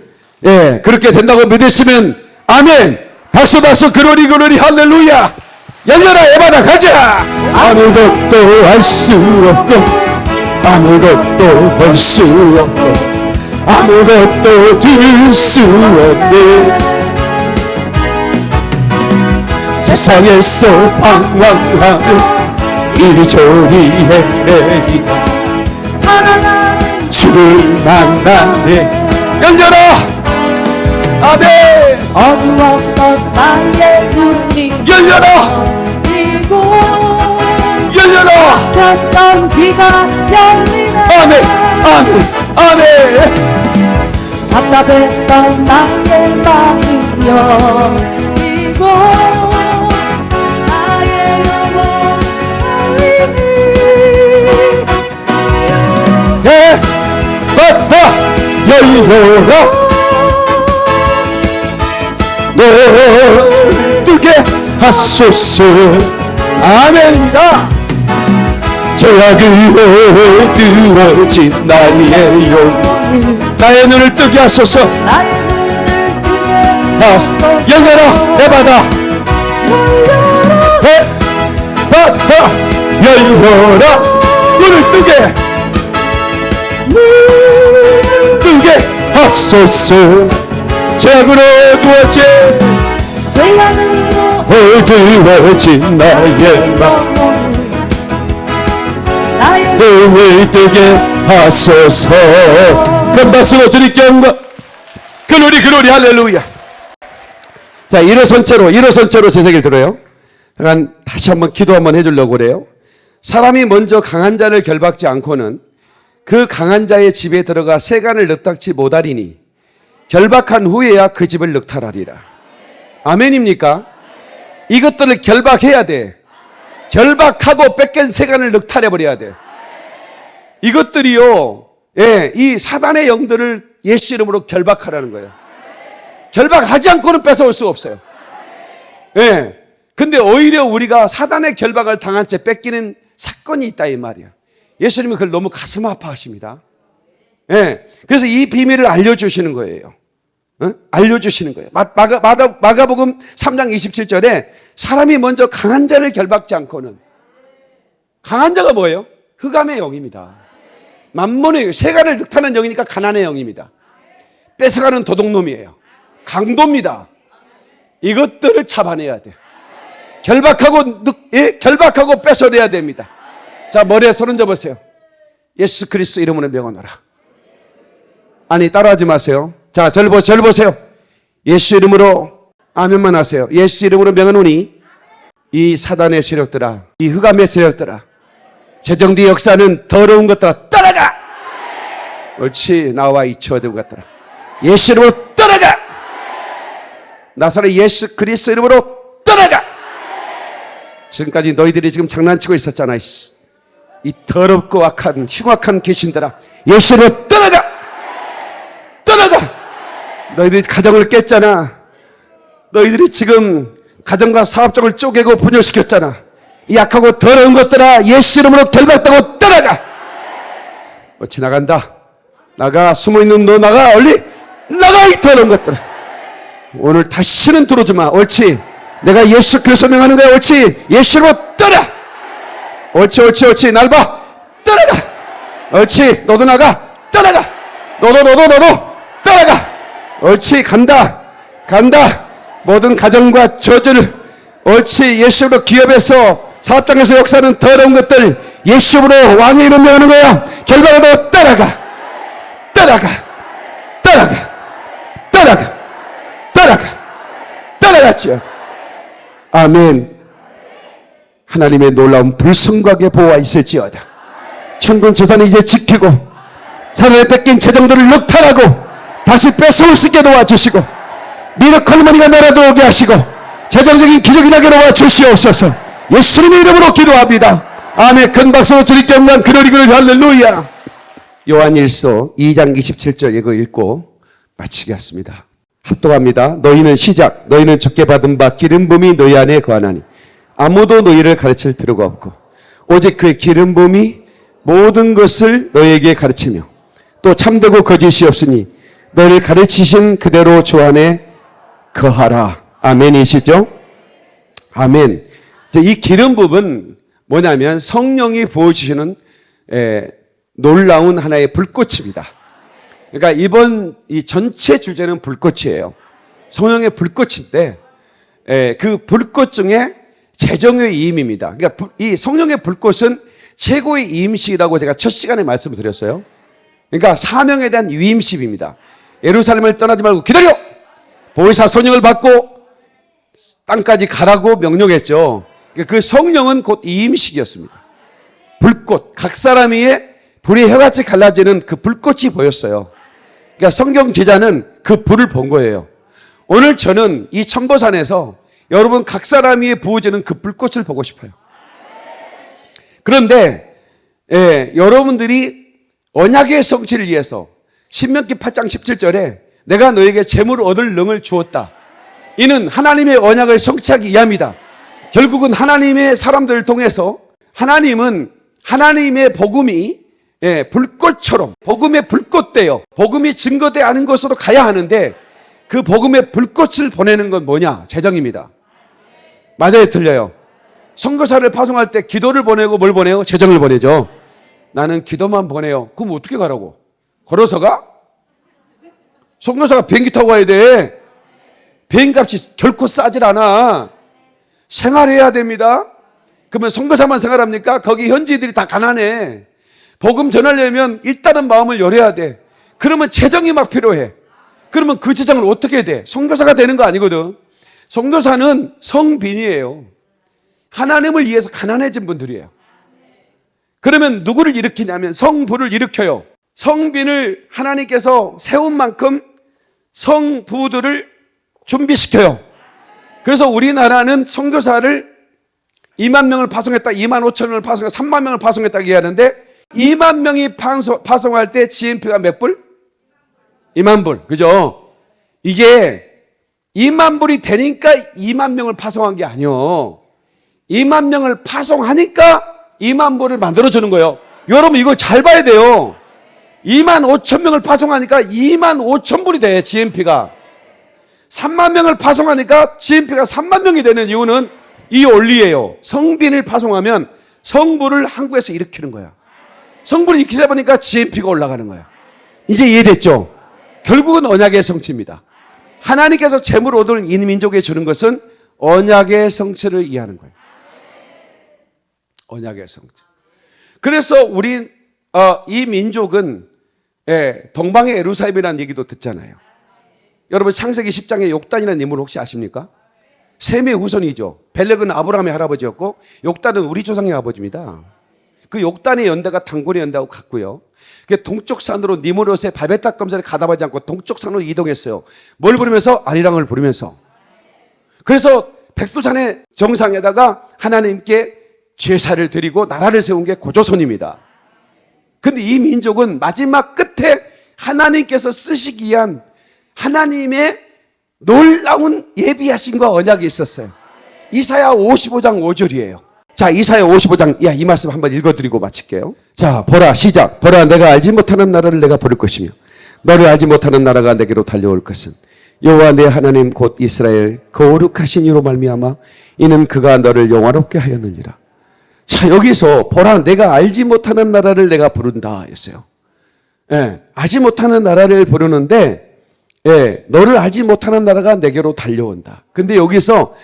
예 그렇게 된다고 믿으시면 아멘. 박수 박수 그로리 그로리 할렐루야. 열려라 에바다 가자. 아무것도 할 수 없고 아무것도 볼 수 없고 아무것도 들 수 없네. 세상에서 방황하며 이리저리 헤매니가 주를 만나네. 열려라 아멘! 어두웠던 나의 눈이 열려라 이고 열려라 켰던 귀가 열리네. 아멘! 아멘! 아멘! 답답했던 나의 마음이 열리고 열려라 널 뜨게 하소서. 아멘이다. 제약으로 뜨어진 나의 영 나의 눈을 뜨게 하소서. 하소서. 열려라 내 바다. 내 바다. 열려라. 눈을 뜨게 뜨게 하소서. 제약으로 두어진 어두워진 나의 맘 나의 눈을 뜨게 하소서. 큰 박수로 주님께 영광 글로리 글로리. 할렐루야. 자 일어선 채로 일어선 채로 제 얘기를 들어요. 잠깐 다시 한번 기도 한번 해주려고 그래요. 사람이 먼저 강한 자를 결박지 않고는 그 강한 자의 집에 들어가 세간을 넉닥지 못하리니 결박한 후에야 그 집을 넉탈하리라 아멘입니까? 이것들을 결박해야 돼 결박하고 뺏긴 세간을 넉탈해 버려야 돼. 이것들이요, 예, 이 사단의 영들을 예수 이름으로 결박하라는 거예요. 결박하지 않고는 뺏어올 수 없어요. 예. 근데 오히려 우리가 사단의 결박을 당한 채 뺏기는 사건이 있다 이 말이야. 예수님이 그걸 너무 가슴 아파하십니다. 예. 그래서 이 비밀을 알려주시는 거예요. 어? 알려주시는 거예요. 마, 마가, 마가, 마가복음 3장 27절에 사람이 먼저 강한 자를 결박지 않고는 강한 자가 뭐예요? 흑암의 영입니다. 만몬의 세간을 늑타는 영이니까 가난의 영입니다. 뺏어가는 도둑놈이에요. 강도입니다. 이것들을 잡아내야 돼. 결박하고 늑, 예? 결박하고 뺏어내야 됩니다. 자 머리에 손 얹어보세요. 예수 그리스도 이름으로 명하노라. 아니 따라하지 마세요. 자, 절, 보, 절 보세요. 예수 이름으로 아멘만 하세요. 예수 이름으로 명하노니 이 사단의 세력들아, 이 흑암의 세력들아, 재정대 역사는 더러운 것들아 떠나가. 옳지 나와 이 처된 것들아. 예수 이름으로 떠나가. 나사렛 예수 그리스도 이름으로 떠나가. 지금까지 너희들이 지금 장난치고 있었잖아. 이 더럽고 악한 흉악한 귀신들아 예수 이름으로 떠나가. 떠나가. 너희들이 가정을 깼잖아. 너희들이 지금 가정과 사업장을 쪼개고 분열시켰잖아. 이 약하고 더러운 것들아 예수 이름으로 결박당하고 떠나가. 어찌 나간다. 나가 숨어있는 너 나가 얼리 나가 이 더러운 것들아. 오늘 다시는 들어오지 마. 옳지. 내가 예수 그리스도 명하는 거야. 옳지. 예수 이름으로 떠나. 옳지 옳지 옳지. 날 봐. 떠나가. 옳지. 너도 나가. 떠나가. 너도 너도 너도 떠나가. 옳지 간다 간다 모든 가정과 저주를 옳지 예수로 기업에서 사업장에서 역사는 더러운 것들 예수로 왕의 이름 명하는 거야 결과로 따라가 따라가 따라가 따라가 따라가 따라갔지요 아멘 하나님의 놀라운 불성각의 보호가 있을지어다. 천군 재산을 이제 지키고 사람의 뺏긴 재정들을 넉탈하고 다시 뺏어올 수 있게 도와주시고 미러컬 머니가 내려들어오게 하시고 재정적인 기적이 나게 도와주시옵소서. 예수님의 이름으로 기도합니다. 아멘. 큰 박수로 주님께 영광 그러리 그러리 할렐루야. 요한일서 2장 27절 이거 읽고 마치겠습니다. 합독합니다. 너희는 시작. 너희는 적게 받은 바 기름 부음이 너희 안에 거하나니 아무도 너희를 가르칠 필요가 없고 오직 그 기름 부음이 모든 것을 너희에게 가르치며 또 참되고 거짓이 없으니 너를 가르치신 그대로 주 안에 거하라. 아멘이시죠? 아멘. 이 기름 부분 뭐냐면 성령이 부어주시는 에, 놀라운 하나의 불꽃입니다. 그러니까 이번 이 전체 주제는 불꽃이에요. 성령의 불꽃인데 에, 그 불꽃 중에 재정의 이임입니다. 그러니까 불- 이 성령의 불꽃은 최고의 이임식이라고 제가 첫 시간에 말씀을 드렸어요. 그러니까 사명에 대한 위임식입니다. 예루살렘을 떠나지 말고 기다려! 보혜사 선영을 받고 땅까지 가라고 명령했죠. 그러니까 그 성령은 곧 이임식이었습니다. 불꽃, 각 사람 위에 불이 해같이 갈라지는 그 불꽃이 보였어요. 그러니까 성경 기자는 그 불을 본 거예요. 오늘 저는 이 청보산에서 여러분 각 사람 위에 부어지는 그 불꽃을 보고 싶어요. 그런데 예, 여러분들이 언약의 성취를 위해서 신명기 8장 17절에 내가 너에게 재물을 얻을 능을 주었다. 이는 하나님의 언약을 성취하기 위함이다. 결국은 하나님의 사람들을 통해서 하나님은 하나님의 복음이 예, 불꽃처럼 복음의 불꽃대요. 복음이 증거돼 하는 것으로 가야 하는데 그 복음의 불꽃을 보내는 건 뭐냐? 재정입니다. 맞아요, 틀려요. 선교사를 파송할 때 기도를 보내고 뭘 보내요? 재정을 보내죠. 나는 기도만 보내요. 그럼 어떻게 가라고? 걸어서 가? 선교사가 비행기 타고 가야 돼. 비행값이 결코 싸질 않아. 생활해야 됩니다. 그러면 선교사만 생활합니까? 거기 현지들이 다 가난해. 복음 전하려면 일단은 마음을 열어야 돼. 그러면 재정이 막 필요해. 그러면 그 재정을 어떻게 돼? 선교사가 되는 거 아니거든. 선교사는 성빈이에요. 하나님을 위해서 가난해진 분들이에요. 그러면 누구를 일으키냐면 성부를 일으켜요. 성빈을 하나님께서 세운 만큼 성부들을 준비시켜요. 그래서 우리나라는 선교사를 2만 명을 파송했다, 2만 5천 명을 파송했다, 3만 명을 파송했다 얘기하는데 2만 명이 파송, 파송할 때 GNP가 몇 불? 2만 불. 그죠? 이게 2만 불이 되니까 2만 명을 파송한 게 아니요. 2만 명을 파송하니까 2만 불을 만들어주는 거예요. 여러분 이걸 잘 봐야 돼요. 2만 5천 명을 파송하니까 2만 5천 불이 돼, GNP가. 3만 명을 파송하니까 GNP가 3만 명이 되는 이유는 이 원리예요. 성빈을 파송하면 성부를 한국에서 일으키는 거야. 성부를 일으키다 보니까 GNP가 올라가는 거야. 이제 이해됐죠? 결국은 언약의 성취입니다. 하나님께서 재물 얻을 이 민족에 주는 것은 언약의 성취를 이해하는 거예요. 언약의 성취. 그래서 우리 어, 이 민족은 예, 동방의 에루살렘이라는 얘기도 듣잖아요. 여러분 창세기 10장에 욕단이라는 인물 혹시 아십니까? 셈의 후손이죠. 벨렉은 아브라함의 할아버지였고 욕단은 우리 조상의 아버지입니다. 그 욕단의 연대가 단골의 연대하고 같고요. 그 동쪽 산으로 니무롯의 발베탁 검사를 가담하지 않고 동쪽 산으로 이동했어요. 뭘 부르면서 아리랑을 부르면서. 그래서 백두산의 정상에다가 하나님께 제사를 드리고 나라를 세운 게 고조선입니다. 근데 이 민족은 마지막 끝에 하나님께서 쓰시기 위한 하나님의 놀라운 예비하심과 언약이 있었어요. 이사야 55장 5절이에요. 자, 이사야 55장, 야, 이 말씀 한번 읽어드리고 마칠게요. 자, 보라, 시작. 보라, 내가 알지 못하는 나라를 내가 부를 것이며, 너를 알지 못하는 나라가 내게로 달려올 것은, 여호와 내 하나님 곧 이스라엘 거룩하신 이로 말미암아 이는 그가 너를 영화롭게 하였느니라. 자, 여기서 보라, 내가 알지 못하는 나라를 내가 부른다 했어요. 예, 알지 못하는 나라를 부르는데, 예, 너를 알지 못하는 나라가 내게로 달려온다. 근데 여기서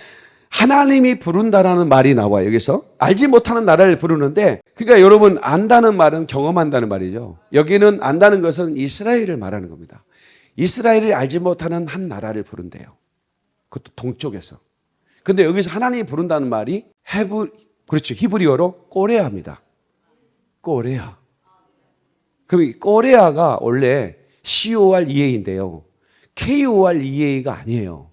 하나님이 부른다라는 말이 나와요. 여기서 알지 못하는 나라를 부르는데, 그러니까 여러분 안다는 말은 경험한다는 말이죠. 여기는 안다는 것은 이스라엘을 말하는 겁니다. 이스라엘을 알지 못하는 한 나라를 부른대요. 그것도 동쪽에서. 근데 여기서 하나님이 부른다는 말이 헤브 그렇죠. 히브리어로 꼬레아입니다. 꼬레아. 그럼 이 꼬레아가 원래 COREA인데요. KOREA가 아니에요.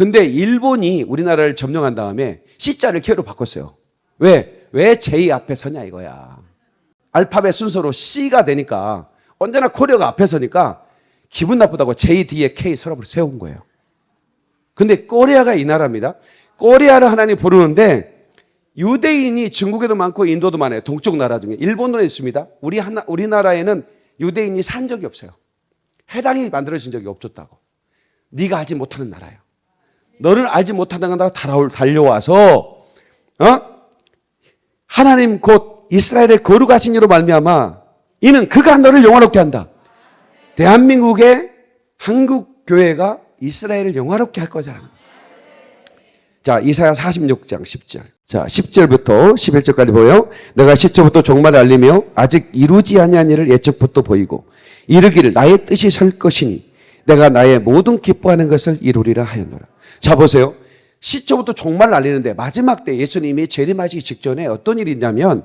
근데 일본이 우리나라를 점령한 다음에 C자를 K로 바꿨어요. 왜? 왜 J 앞에 서냐 이거야. 알파벳 순서로 C가 되니까 언제나 코리아가 앞에 서니까 기분 나쁘다고 J 뒤에 K 서랍을 세운 거예요. 근데 꼬리아가 이 나라입니다. 꼬리아를 하나님 부르는데 유대인이 중국에도 많고 인도도 많아요. 동쪽 나라 중에 일본도 있습니다. 우리 하나 우리나라에는 유대인이 산 적이 없어요. 해당이 만들어진 적이 없었다고. 네가 알지 못하는 나라예요. 너를 알지 못하는 나라가 달아올- 달려와서 어? 하나님 곧 이스라엘의 거룩하신 이로 말미암아 이는 그가 너를 영화롭게 한다. 대한민국의 한국 교회가 이스라엘을 영화롭게 할 거잖아. 자, 이사야 46장 10절. 자, 10절부터 11절까지 보여. 내가 시초부터 종말을 알리며 아직 이루지 아니한 일을 예측부터 보이고 이르기를 나의 뜻이 설 것이니 내가 나의 모든 기뻐하는 것을 이루리라 하였노라. 자, 보세요. 시초부터 종말을 알리는데 마지막 때 예수님이 재림하시기 직전에 어떤 일이 있냐면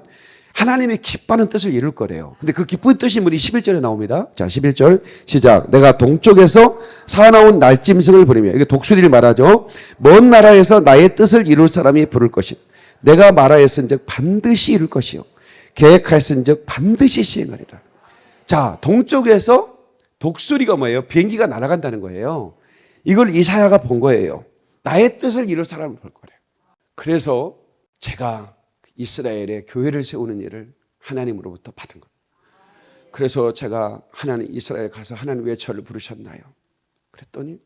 하나님이 기뻐하는 뜻을 이룰 거래요. 근데 그 기쁜 뜻이 우리 11절에 나옵니다. 자, 11절 시작. 내가 동쪽에서 사나운 날짐승을 부리며 이게 독수리를 말하죠. 먼 나라에서 나의 뜻을 이룰 사람이 부를 것이. 내가 말하였은즉 반드시 이룰 것이요. 계획하였은즉 반드시 시행하리라. 자, 동쪽에서 독수리가 뭐예요? 비행기가 날아간다는 거예요. 이걸 이사야가 본 거예요. 나의 뜻을 이룰 사람을 볼 거래요. 그래서 제가 이스라엘의 교회를 세우는 일을 하나님으로부터 받은 겁니다. 그래서 제가 하나님 이스라엘 가서 하나님 왜 저를 부르셨나요? 그랬더니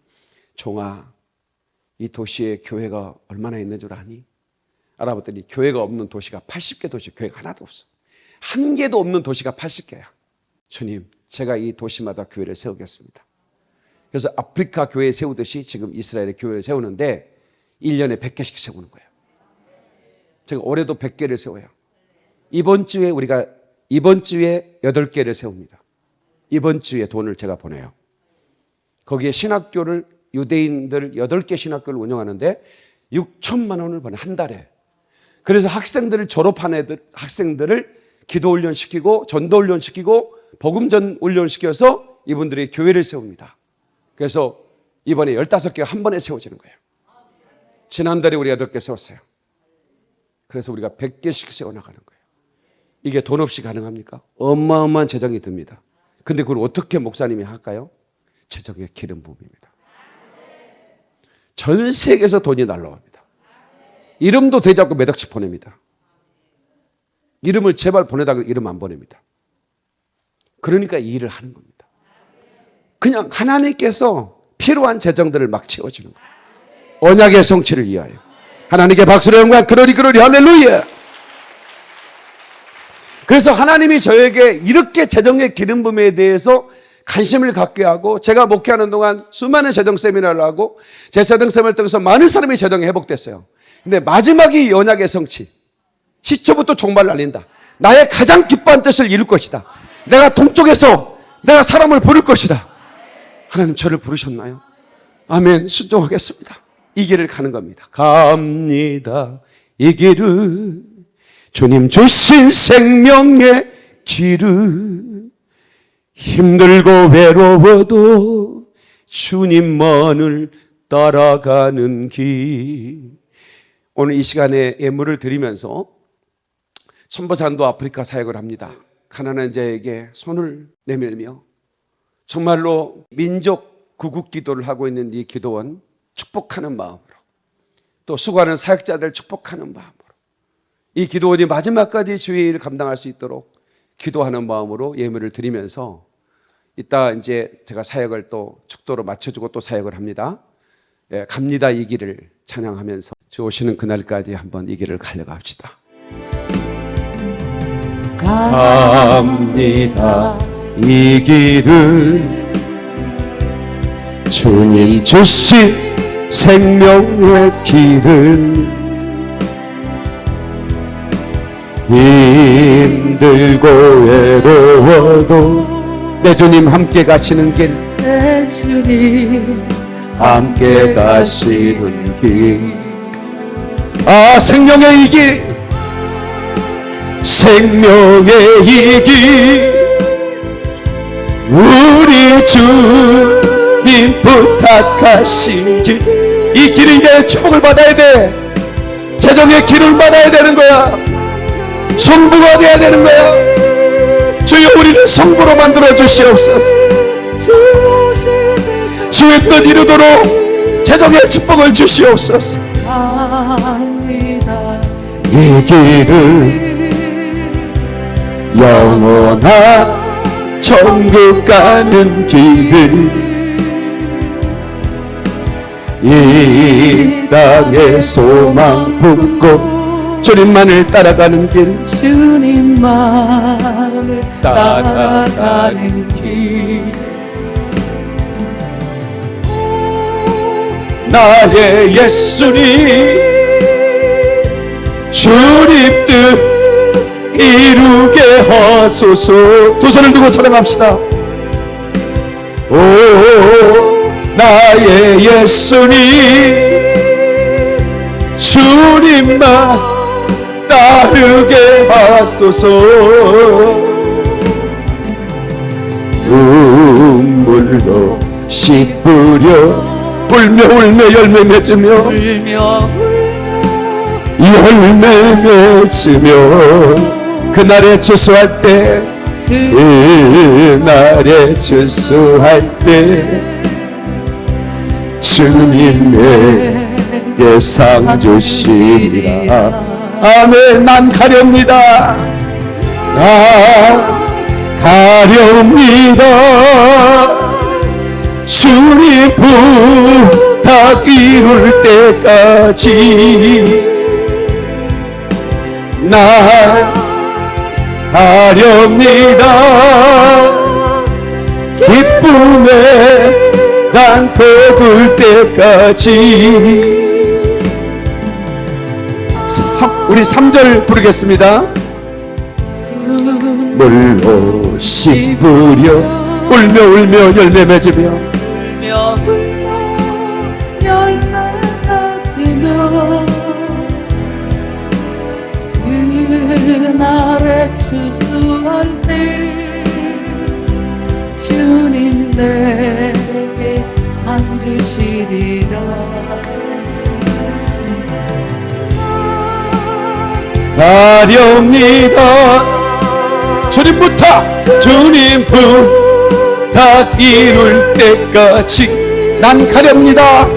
종아 이 도시에 교회가 얼마나 있는 줄 아니? 알아봤더니 교회가 없는 도시가 80개 도시 교회가 하나도 없어. 한 개도 없는 도시가 80개야. 주님, 제가 이 도시마다 교회를 세우겠습니다. 그래서 아프리카 교회 세우듯이 지금 이스라엘의 교회를 세우는데 1년에 100개씩 세우는 거예요. 제가 올해도 100개를 세워요. 이번 주에 우리가 이번 주에 8개를 세웁니다. 이번 주에 돈을 제가 보내요. 거기에 신학교를 유대인들 8개 신학교를 운영하는데 6천만 원을 버는 한 달에. 그래서 학생들을 졸업한 애들 학생들을 기도 훈련 시키고 전도 훈련 시키고 복음 전 훈련 시켜서 이분들이 교회를 세웁니다. 그래서 이번에 15개가 한 번에 세워지는 거예요. 지난달에 우리 8개 세웠어요. 그래서 우리가 100개씩 세워 나가는 거예요. 이게 돈 없이 가능합니까? 어마어마한 재정이 듭니다. 근데 그걸 어떻게 목사님이 할까요? 재정의 기름 부음입니다. 전 세계에서 돈이 날라옵니다. 이름도 되지 않고 몇 억씩 보냅니다. 이름을 제발 보내다가 이름 안 보냅니다. 그러니까 이 일을 하는 겁니다. 그냥 하나님께서 필요한 재정들을 막 채워주는 거예요. 언약의 성취를 위하여. 하나님께 박수로 영광 그러리 그러리 할렐루야. 그래서 하나님이 저에게 이렇게 재정의 기름 부음에 대해서 관심을 갖게 하고 제가 목회하는 동안 수많은 재정 세미나를 하고 제 재정 세미나를 통해서 많은 사람이 재정이 회복됐어요. 근데 마지막이 이 언약의 성취. 시초부터 종말 날린다. 나의 가장 기뻐한 뜻을 이룰 것이다. 내가 동쪽에서 내가 사람을 부를 것이다. 하나님 저를 부르셨나요? 아멘. 순종하겠습니다. 이 길을 가는 겁니다. 갑니다. 이 길을 주님 주신 생명의 길을 힘들고 외로워도 주님만을 따라가는 길. 오늘 이 시간에 예물을 드리면서 천보산도 아프리카 사역을 합니다. 가난한 자에게 손을 내밀며 정말로 민족 구국 기도를 하고 있는 이 기도원 축복하는 마음으로 또 수고하는 사역자들 축복하는 마음으로 이 기도원이 마지막까지 주의 일을 감당할 수 있도록 기도하는 마음으로 예물을 드리면서 이따 이제 제가 사역을 또 축도로 맞춰주고 또 사역을 합니다. 예, 갑니다 이 길을 찬양하면서 주 오시는 그날까지 한번 이 길을 갈려갑시다. 갑니다 이 길을 주님 주신 생명의 길을 힘들고 외로워도 내 주님 함께 가시는 길 내 주님 함께 가시는 길. 아, 생명의 이 길. 생명의 이 길. 우리 주님 부탁하신 길. 이 길이 이제 축복을 받아야 돼. 재정의 길을 받아야 되는 거야. 성부가 돼야 되는 거야. 주여 우리를 성부로 만들어 주시옵소서. 주의 뜻 이루도록 재정의 축복을 주시옵소서. 이 길은 영원한 천국 가는 길을 이 땅의 소망 품고 주님만을 따라가는 길 주님만을 따라가는 따라가는 길. 나의 예수님 주님 뜻 이루게 하소서. 두 손을 들고 찬양합시다. 오 나의 예수님 주님만 따르게 하소서. 눈물로 씻으려 울며 울며 열매 맺으며 울며 열매 맺으며 그날에 추수할 때 그날에 추수할 때 주님에게 상 주시리라. 아멘. 난 가렵니다. 나 가렵니다. 주님 부탁 이룰 때까지 나 하렵니다 기쁨에 난 거둘 때까지 성- 우리 우리 3절 부르겠습니다. 물로 씹으려 울며 울며 열매 맺으며 주시리라. 가렵니다. 주님 부탁 이룰 때까지 난 가렵니다.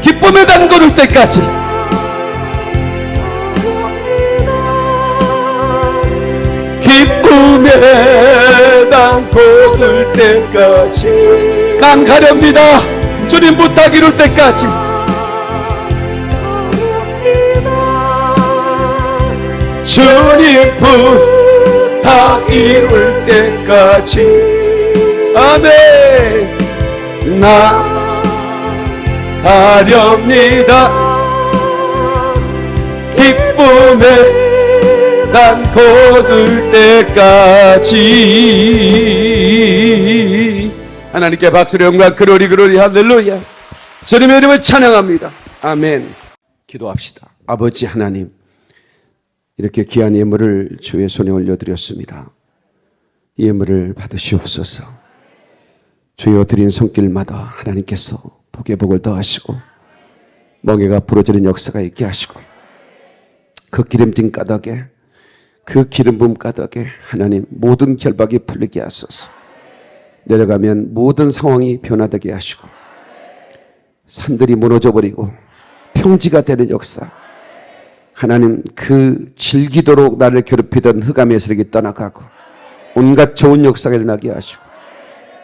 기쁨에 담그를 때까지. 기쁨에 담그를 때까지 난 가렵니다 주님 부탁 이룰 때까지. 주님 부탁 이룰 때까지. 아멘. 나 가렵니다. 기쁨에 난 거둘 때까지 하나님께 박수로 영광 그로리 그로리 할렐루야 주님의 이름을 찬양합니다 아멘 기도합시다 아버지 하나님 이렇게 귀한 예물을 주의 손에 올려드렸습니다. 이 예물을 받으시옵소서. 주여 드린 손길마다 하나님께서 복의 복을 더하시고 멍에가 부러지는 역사가 있게 하시고 그 기름진 까닭에 그 기름 부음 까닭에 하나님 모든 결박이 풀리게 하소서. 내려가면 모든 상황이 변화되게 하시고 산들이 무너져 버리고 평지가 되는 역사. 하나님 그 질기도록 나를 괴롭히던 흑암의 세력이 떠나가고 온갖 좋은 역사가 일어나게 하시고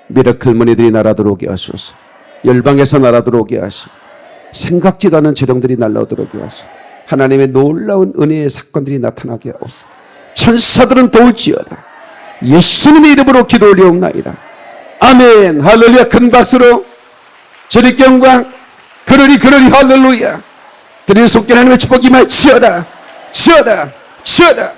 miracle money들이 날아 들어오게 하소서. 열방에서 날아 들어오게 하시고 생각지도 않은 재정들이 날라오도록 하시고 하나님의 놀라운 은혜의 사건들이 나타나게 하옵소서. 천사들은 도울지어다. 예수님의 이름으로 기도 올리옵나이다 아멘. 할렐루야. 큰 박수로 주님께 영광. 그러리 그러리 할렐루야. 드리는 손길 하나님의 축복이 말 치어다. 치어다. 치어다